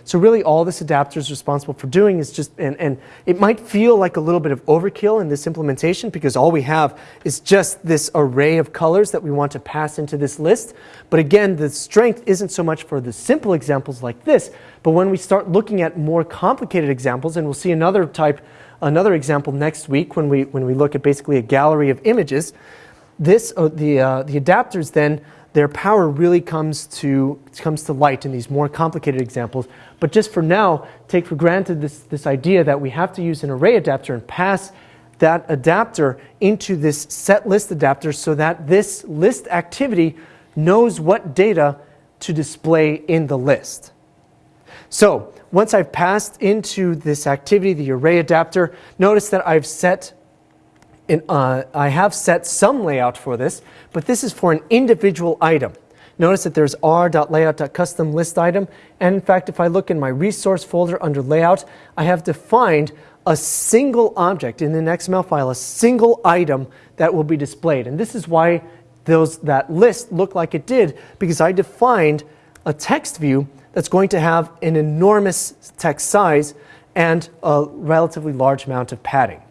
So really all this adapter is responsible for doing is just, and, and it might feel like a little bit of overkill in this implementation because all we have is just this array of colors that we want to pass into this list. But again, the strength isn't so much for the simple examples like this, but when we start looking at more complicated examples, and we'll see another type, another example next week when we, when we look at basically a gallery of images, this, uh, the, uh, the adapters then their power really comes to, comes to light in these more complicated examples. But just for now, take for granted this, this idea that we have to use an array adapter and pass that adapter into this set list adapter so that this list activity knows what data to display in the list. So once I've passed into this activity, the array adapter, notice that I've set in, uh, I have set some layout for this, but this is for an individual item. Notice that there's r.layout.custom list item. And in fact, if I look in my resource folder under layout, I have defined a single object in an XML file, a single item that will be displayed. And this is why those, that list looked like it did, because I defined a text view that's going to have an enormous text size and a relatively large amount of padding.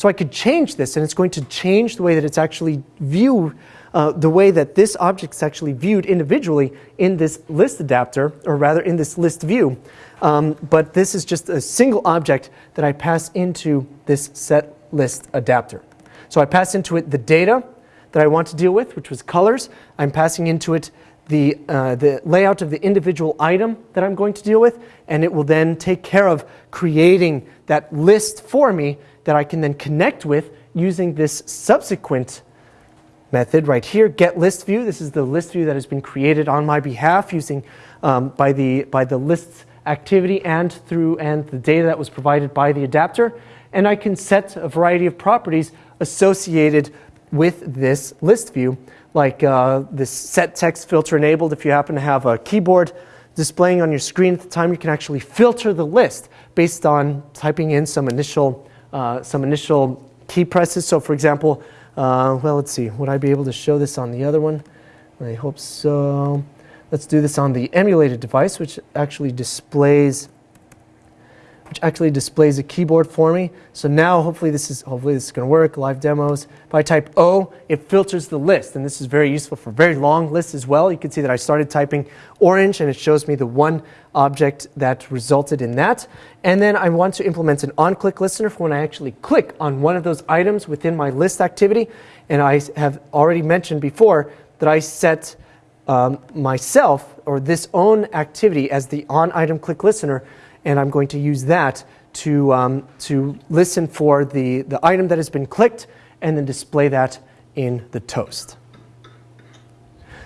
So I could change this, and it's going to change the way that it's actually viewed, uh, the way that this object is actually viewed individually in this list adapter, or rather in this list view. Um, but this is just a single object that I pass into this set list adapter. So I pass into it the data that I want to deal with, which was colors. I'm passing into it the, uh, the layout of the individual item that I'm going to deal with, and it will then take care of creating that list for me that I can then connect with using this subsequent method right here, get list view. This is the list view that has been created on my behalf using um, by the by the lists activity and through and the data that was provided by the adapter. And I can set a variety of properties associated with this list view, like uh, this set text filter enabled. If you happen to have a keyboard displaying on your screen at the time, you can actually filter the list based on typing in some initial uh, some initial key presses. So for example, uh, well, let's see, would I be able to show this on the other one? I hope so. Let's do this on the emulated device, which actually displays which actually displays a keyboard for me. So now hopefully this is hopefully this is going to work. Live demos. If I type O, it filters the list, and this is very useful for very long lists as well. You can see that I started typing orange, and it shows me the one object that resulted in that. And then I want to implement an on-click listener for when I actually click on one of those items within my list activity. And I have already mentioned before that I set um, myself or this own activity as the on item click listener and I'm going to use that to, um, to listen for the, the item that has been clicked and then display that in the toast.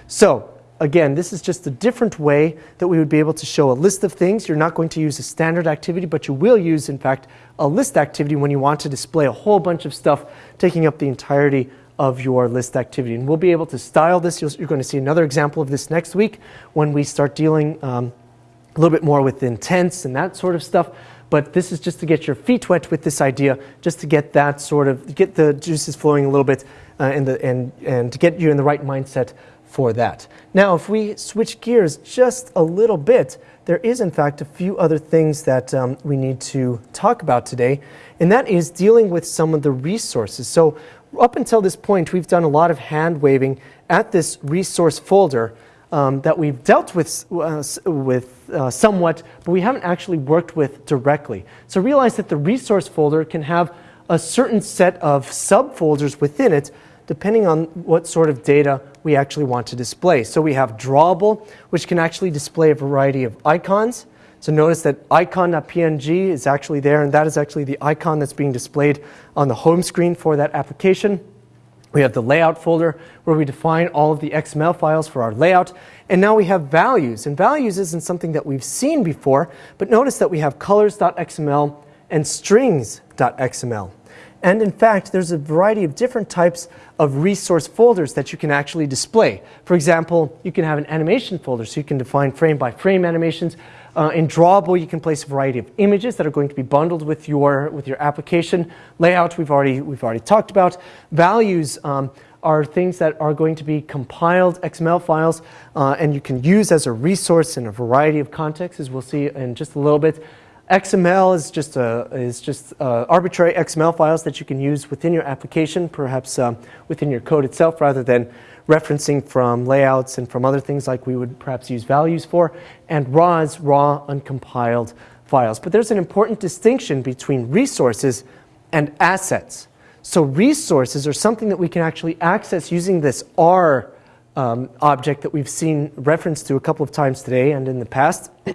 So again, this is just a different way that we would be able to show a list of things. You're not going to use a standard activity, but you will use, in fact, a list activity when you want to display a whole bunch of stuff taking up the entirety of your list activity. And we'll be able to style this. You're going to see another example of this next week when we start dealing um, a little bit more with intents and that sort of stuff. But this is just to get your feet wet with this idea, just to get that sort of, get the juices flowing a little bit uh, and, the, and, and to get you in the right mindset for that. Now, if we switch gears just a little bit, there is in fact a few other things that um, we need to talk about today, and that is dealing with some of the resources. So up until this point, we've done a lot of hand waving at this resource folder um, that we've dealt with, uh, with uh, somewhat, but we haven't actually worked with directly. So realize that the resource folder can have a certain set of subfolders within it depending on what sort of data we actually want to display. So we have drawable, which can actually display a variety of icons. So notice that icon.png is actually there, and that is actually the icon that's being displayed on the home screen for that application. We have the layout folder where we define all of the XML files for our layout. And now we have values. And values isn't something that we've seen before, but notice that we have colors.xml and strings.xml. And in fact, there's a variety of different types of resource folders that you can actually display. For example, you can have an animation folder, so you can define frame by frame animations. Uh, in Drawable, you can place a variety of images that are going to be bundled with your, with your application. Layout, we've already, we've already talked about. Values um, are things that are going to be compiled XML files, uh, and you can use as a resource in a variety of contexts, as we'll see in just a little bit. XML is just, a, is just uh, arbitrary XML files that you can use within your application, perhaps um, within your code itself, rather than referencing from layouts and from other things like we would perhaps use values for. And raw is raw, uncompiled files. But there's an important distinction between resources and assets. So resources are something that we can actually access using this R um, object that we've seen referenced to a couple of times today and in the past.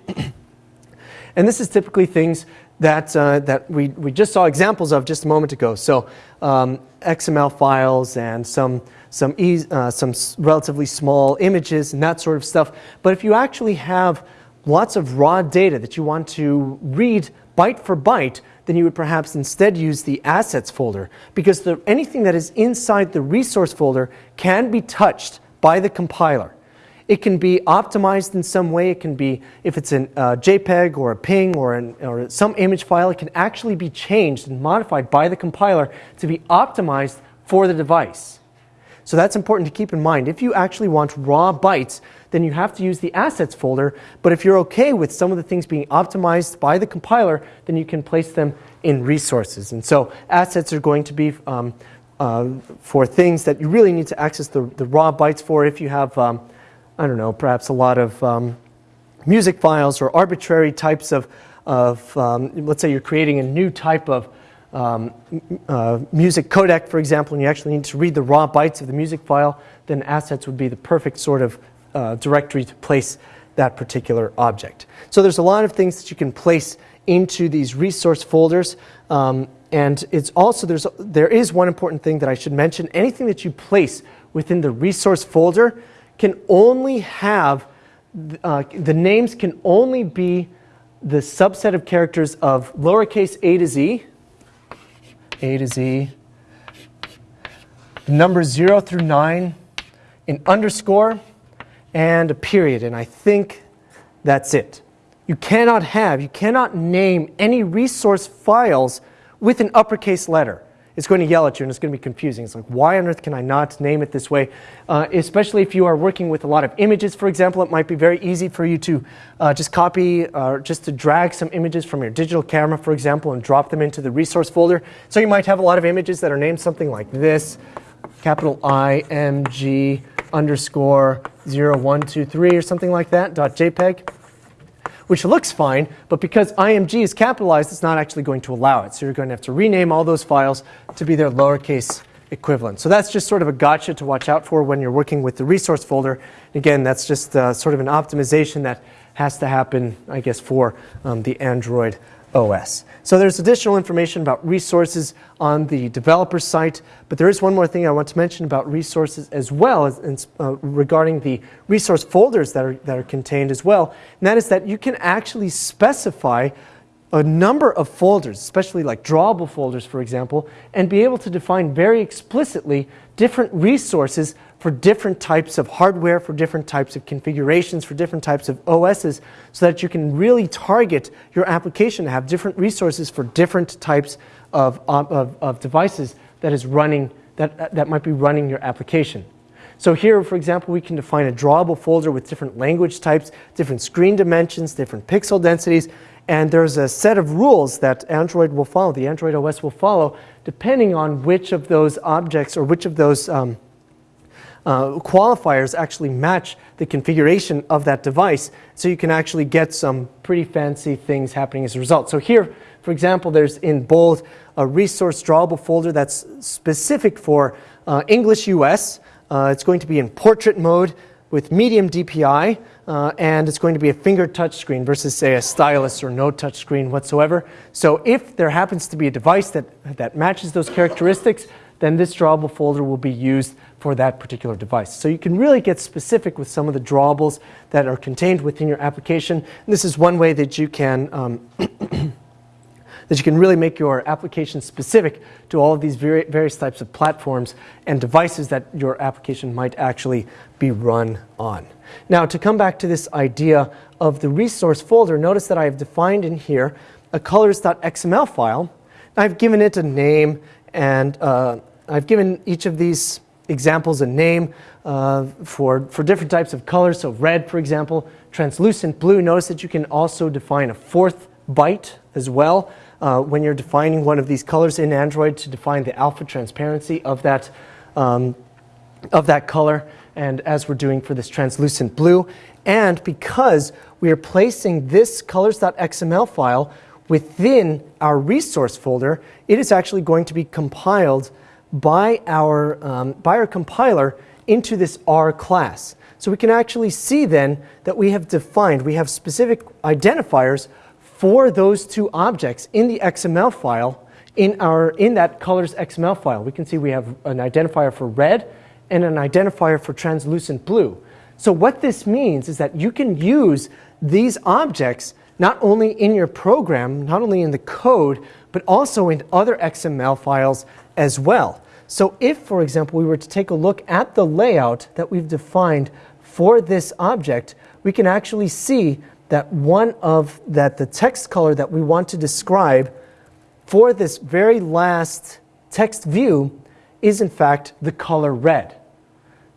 And this is typically things that, uh, that we, we just saw examples of just a moment ago. So um, XML files and some, some, e uh, some relatively small images and that sort of stuff. But if you actually have lots of raw data that you want to read byte for byte, then you would perhaps instead use the assets folder because the, anything that is inside the resource folder can be touched by the compiler. It can be optimized in some way. It can be, if it's a uh, JPEG or a PNG or, an, or some image file, it can actually be changed and modified by the compiler to be optimized for the device. So that's important to keep in mind. If you actually want raw bytes, then you have to use the assets folder. But if you're okay with some of the things being optimized by the compiler, then you can place them in resources. And so assets are going to be um, uh, for things that you really need to access the, the raw bytes for if you have um, I don't know, perhaps a lot of um, music files or arbitrary types of, of um, let's say you're creating a new type of um, uh, music codec, for example, and you actually need to read the raw bytes of the music file, then assets would be the perfect sort of uh, directory to place that particular object. So there's a lot of things that you can place into these resource folders. Um, and it's also, there's, there is one important thing that I should mention. Anything that you place within the resource folder can only have, uh, the names can only be the subset of characters of lowercase a to z, a to z, The numbers 0 through 9, an underscore, and a period. And I think that's it. You cannot have, you cannot name any resource files with an uppercase letter it's going to yell at you and it's going to be confusing. It's like, why on earth can I not name it this way? Uh, especially if you are working with a lot of images, for example, it might be very easy for you to uh, just copy or uh, just to drag some images from your digital camera, for example, and drop them into the resource folder. So you might have a lot of images that are named something like this, capital I M G underscore 0123 or something like that, dot JPEG which looks fine, but because IMG is capitalized, it's not actually going to allow it. So you're going to have to rename all those files to be their lowercase equivalent. So that's just sort of a gotcha to watch out for when you're working with the resource folder. Again, that's just uh, sort of an optimization that has to happen, I guess, for um, the Android OS. So there's additional information about resources on the developer site, but there is one more thing I want to mention about resources as well as, uh, regarding the resource folders that are, that are contained as well, and that is that you can actually specify a number of folders, especially like drawable folders, for example, and be able to define very explicitly different resources for different types of hardware, for different types of configurations, for different types of OSs, so that you can really target your application to have different resources for different types of, of, of devices that is running, that, that might be running your application. So here, for example, we can define a drawable folder with different language types, different screen dimensions, different pixel densities, and there's a set of rules that Android will follow, the Android OS will follow, depending on which of those objects or which of those um, uh, qualifiers actually match the configuration of that device. So you can actually get some pretty fancy things happening as a result. So here, for example, there's in bold a resource drawable folder that's specific for uh, English US. Uh, it's going to be in portrait mode with medium DPI, uh, and it's going to be a finger touch screen versus, say, a stylus or no touch screen whatsoever. So if there happens to be a device that, that matches those characteristics, then this drawable folder will be used for that particular device. So you can really get specific with some of the drawables that are contained within your application. And this is one way that you can um, that you can really make your application specific to all of these various types of platforms and devices that your application might actually be run on. Now, to come back to this idea of the resource folder, notice that I have defined in here a colors.xml file. I've given it a name and uh, I've given each of these examples a name uh, for, for different types of colors. So red, for example, translucent blue. Notice that you can also define a fourth byte as well uh, when you're defining one of these colors in Android to define the alpha transparency of that, um, of that color. And as we're doing for this translucent blue. And because we are placing this colors.xml file within our resource folder, it is actually going to be compiled by our, um, by our compiler into this R class. So we can actually see then that we have defined, we have specific identifiers for those two objects in the XML file in, our, in that colors XML file. We can see we have an identifier for red and an identifier for translucent blue. So what this means is that you can use these objects not only in your program, not only in the code, but also in other XML files as well. So if, for example, we were to take a look at the layout that we've defined for this object, we can actually see that one of that the text color that we want to describe for this very last text view is in fact the color red.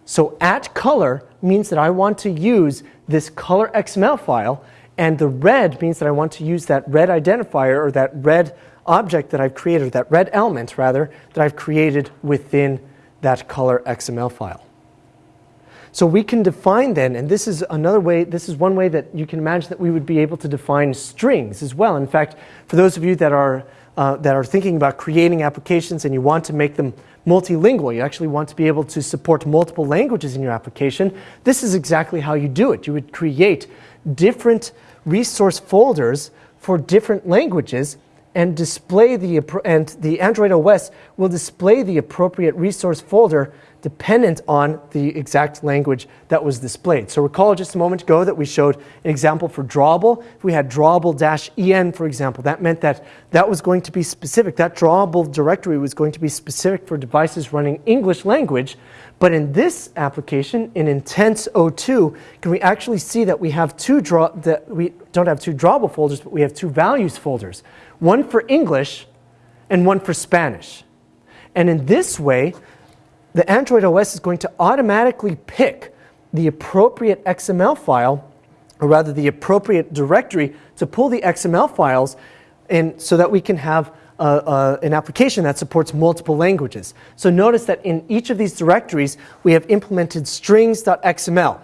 So at color means that I want to use this color XML file and the red means that I want to use that red identifier or that red object that I've created, that red element rather, that I've created within that color XML file. So we can define then, and this is another way, this is one way that you can imagine that we would be able to define strings as well. In fact, for those of you that are, uh, that are thinking about creating applications and you want to make them multilingual, you actually want to be able to support multiple languages in your application, this is exactly how you do it. You would create different resource folders for different languages and display the and the Android OS will display the appropriate resource folder dependent on the exact language that was displayed. So recall just a moment ago that we showed an example for drawable. If we had drawable-en, for example, that meant that that was going to be specific. That drawable directory was going to be specific for devices running English language, but in this application, in Intense 02, can we actually see that we have two draw that we don't have two drawable folders, but we have two values folders, one for English and one for Spanish. And in this way, the Android OS is going to automatically pick the appropriate XML file, or rather the appropriate directory to pull the XML files in so that we can have uh, uh, an application that supports multiple languages. So notice that in each of these directories, we have implemented strings.xml.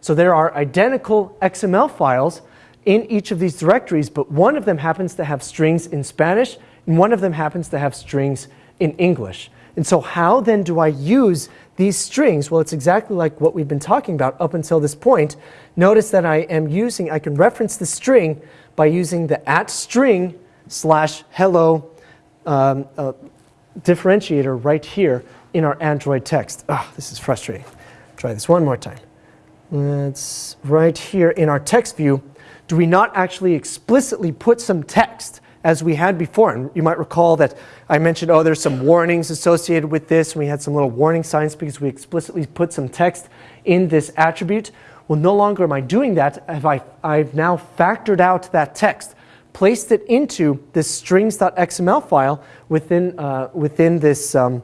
So there are identical XML files in each of these directories, but one of them happens to have strings in Spanish, and one of them happens to have strings in English. And so how then do I use these strings? Well, it's exactly like what we've been talking about up until this point. Notice that I am using, I can reference the string by using the at string slash hello um, uh, differentiator right here in our Android text. Ah, oh, this is frustrating. Try this one more time. It's right here in our text view. Do we not actually explicitly put some text as we had before? And you might recall that I mentioned, oh, there's some warnings associated with this. We had some little warning signs because we explicitly put some text in this attribute. Well, no longer am I doing that. I, I've now factored out that text placed it into this strings.xml file within, uh, within this um,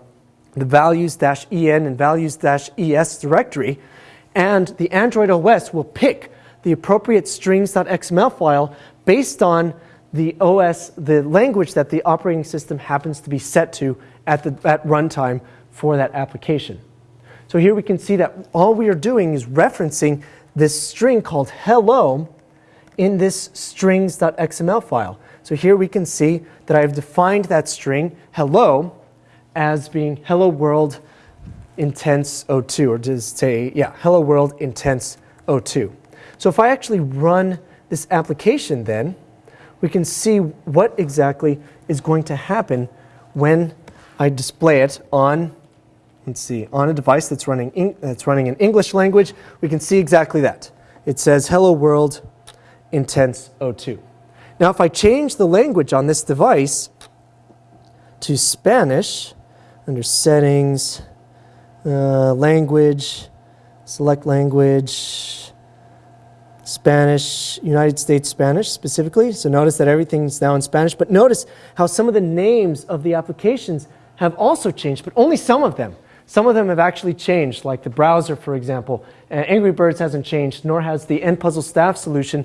the values-en and values-es directory, and the Android OS will pick the appropriate strings.xml file based on the OS, the language that the operating system happens to be set to at, the, at runtime for that application. So here we can see that all we are doing is referencing this string called hello in this strings.xml file. So here we can see that I've defined that string hello as being hello world intense 02 or just say yeah hello world intense 02. So if I actually run this application then we can see what exactly is going to happen when I display it on let's see, on a device that's running, in, that's running in English language, we can see exactly that. It says hello world intense 02. Now if I change the language on this device to Spanish, under settings, uh, language, select language, Spanish, United States Spanish specifically. So notice that everything's now in Spanish, but notice how some of the names of the applications have also changed, but only some of them. Some of them have actually changed, like the browser, for example. Uh, Angry Birds hasn't changed, nor has the NPuzzle staff solution.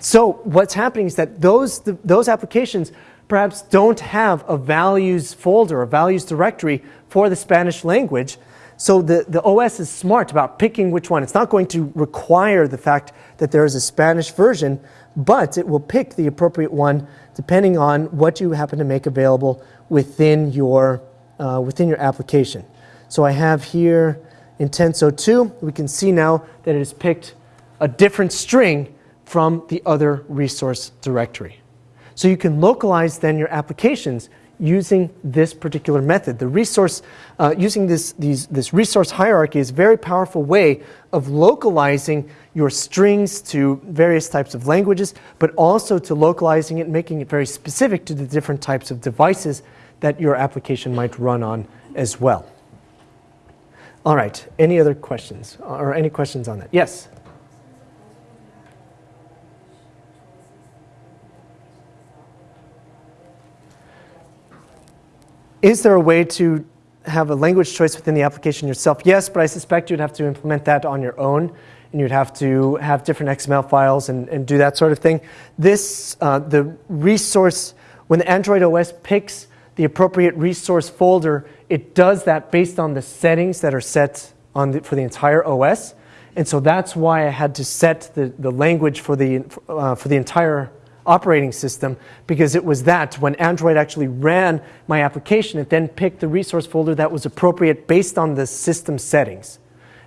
So what's happening is that those, the, those applications perhaps don't have a values folder, a values directory for the Spanish language. So the, the OS is smart about picking which one. It's not going to require the fact that there is a Spanish version, but it will pick the appropriate one depending on what you happen to make available within your, uh, within your application. So I have here Intenso2. We can see now that it has picked a different string from the other resource directory. So you can localize then your applications using this particular method. The resource, uh, using this, these, this resource hierarchy is a very powerful way of localizing your strings to various types of languages, but also to localizing it, making it very specific to the different types of devices that your application might run on as well. All right, any other questions or any questions on that? Yes? Is there a way to have a language choice within the application yourself? Yes, but I suspect you'd have to implement that on your own and you'd have to have different XML files and, and do that sort of thing. This, uh, the resource, when the Android OS picks the appropriate resource folder, it does that based on the settings that are set on the, for the entire OS. And so that's why I had to set the, the language for the, uh, for the entire operating system because it was that when Android actually ran my application, it then picked the resource folder that was appropriate based on the system settings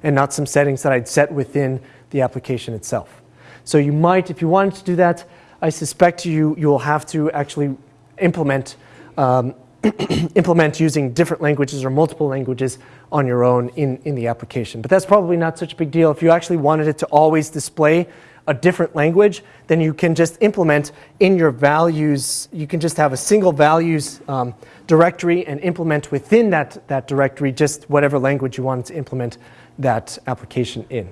and not some settings that I'd set within the application itself. So you might, if you wanted to do that, I suspect you, you will have to actually implement um, implement using different languages or multiple languages on your own in, in the application. But that's probably not such a big deal. If you actually wanted it to always display a different language, then you can just implement in your values, you can just have a single values um, directory and implement within that, that directory just whatever language you wanted to implement that application in.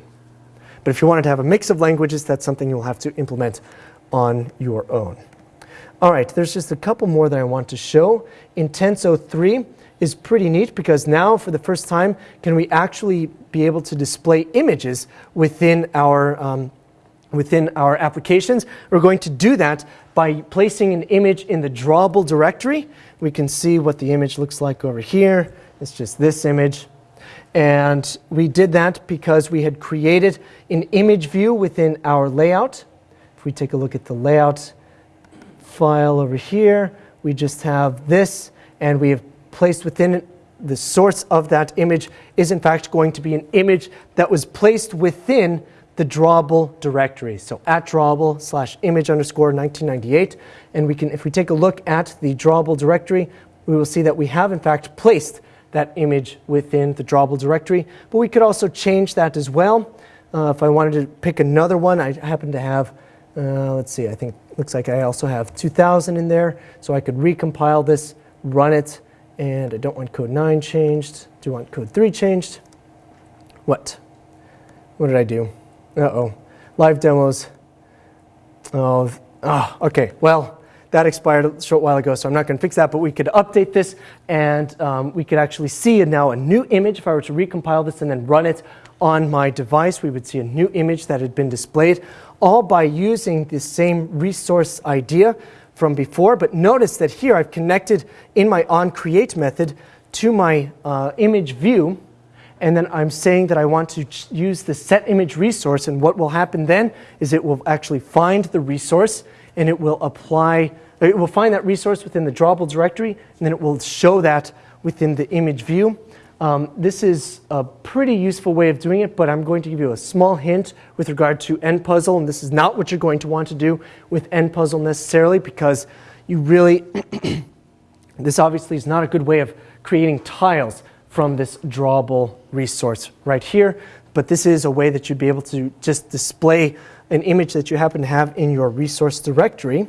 But if you wanted to have a mix of languages, that's something you'll have to implement on your own. All right, there's just a couple more that I want to show. Intenso 3 is pretty neat because now for the first time can we actually be able to display images within our, um, within our applications. We're going to do that by placing an image in the drawable directory. We can see what the image looks like over here. It's just this image. And we did that because we had created an image view within our layout. If we take a look at the layout, file over here. We just have this, and we have placed within it the source of that image is in fact going to be an image that was placed within the drawable directory. So at drawable slash image underscore 1998. And we can, if we take a look at the drawable directory, we will see that we have in fact placed that image within the drawable directory. But we could also change that as well. Uh, if I wanted to pick another one, I happen to have, uh, let's see, I think Looks like I also have 2000 in there, so I could recompile this, run it, and I don't want code 9 changed. Do you want code 3 changed? What? What did I do? Uh-oh. Live demos. Oh, oh, okay. Well, that expired a short while ago, so I'm not going to fix that, but we could update this, and um, we could actually see now a new image. If I were to recompile this and then run it on my device, we would see a new image that had been displayed all by using the same resource idea from before, but notice that here I've connected in my onCreate method to my uh, image view, and then I'm saying that I want to use the set image resource, and what will happen then is it will actually find the resource and it will apply, it will find that resource within the drawable directory, and then it will show that within the image view. Um, this is a pretty useful way of doing it, but I'm going to give you a small hint with regard to NPuzzle, and this is not what you're going to want to do with NPuzzle necessarily because you really, this obviously is not a good way of creating tiles from this drawable resource right here, but this is a way that you'd be able to just display an image that you happen to have in your resource directory.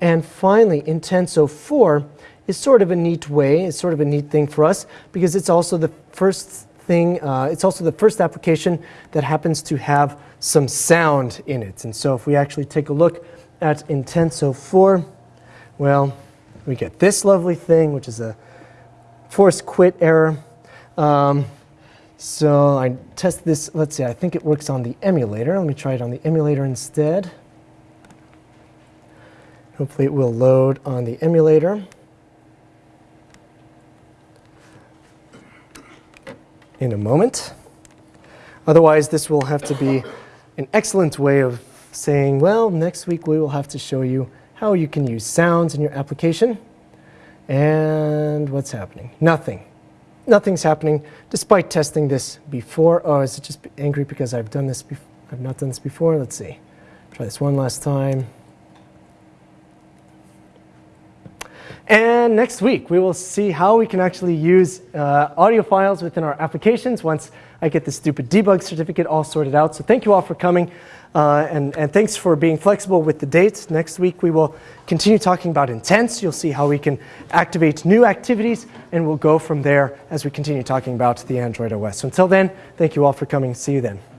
And finally, Intenso 4 is sort of a neat way, it's sort of a neat thing for us because it's also the first thing, uh, it's also the first application that happens to have some sound in it. And so if we actually take a look at Intenso 4, well, we get this lovely thing, which is a force quit error. Um, so I test this, let's see, I think it works on the emulator. Let me try it on the emulator instead. Hopefully it will load on the emulator. in a moment. Otherwise, this will have to be an excellent way of saying, well, next week we will have to show you how you can use sounds in your application. And what's happening? Nothing. Nothing's happening despite testing this before. Oh, is it just angry because I've done this? Bef- I've not done this before. Let's see. Try this one last time. And next week, we will see how we can actually use uh, audio files within our applications once I get the stupid debug certificate all sorted out. So thank you all for coming, uh, and, and thanks for being flexible with the dates. Next week, we will continue talking about intents. You'll see how we can activate new activities, and we'll go from there as we continue talking about the Android OS. So until then, thank you all for coming. See you then.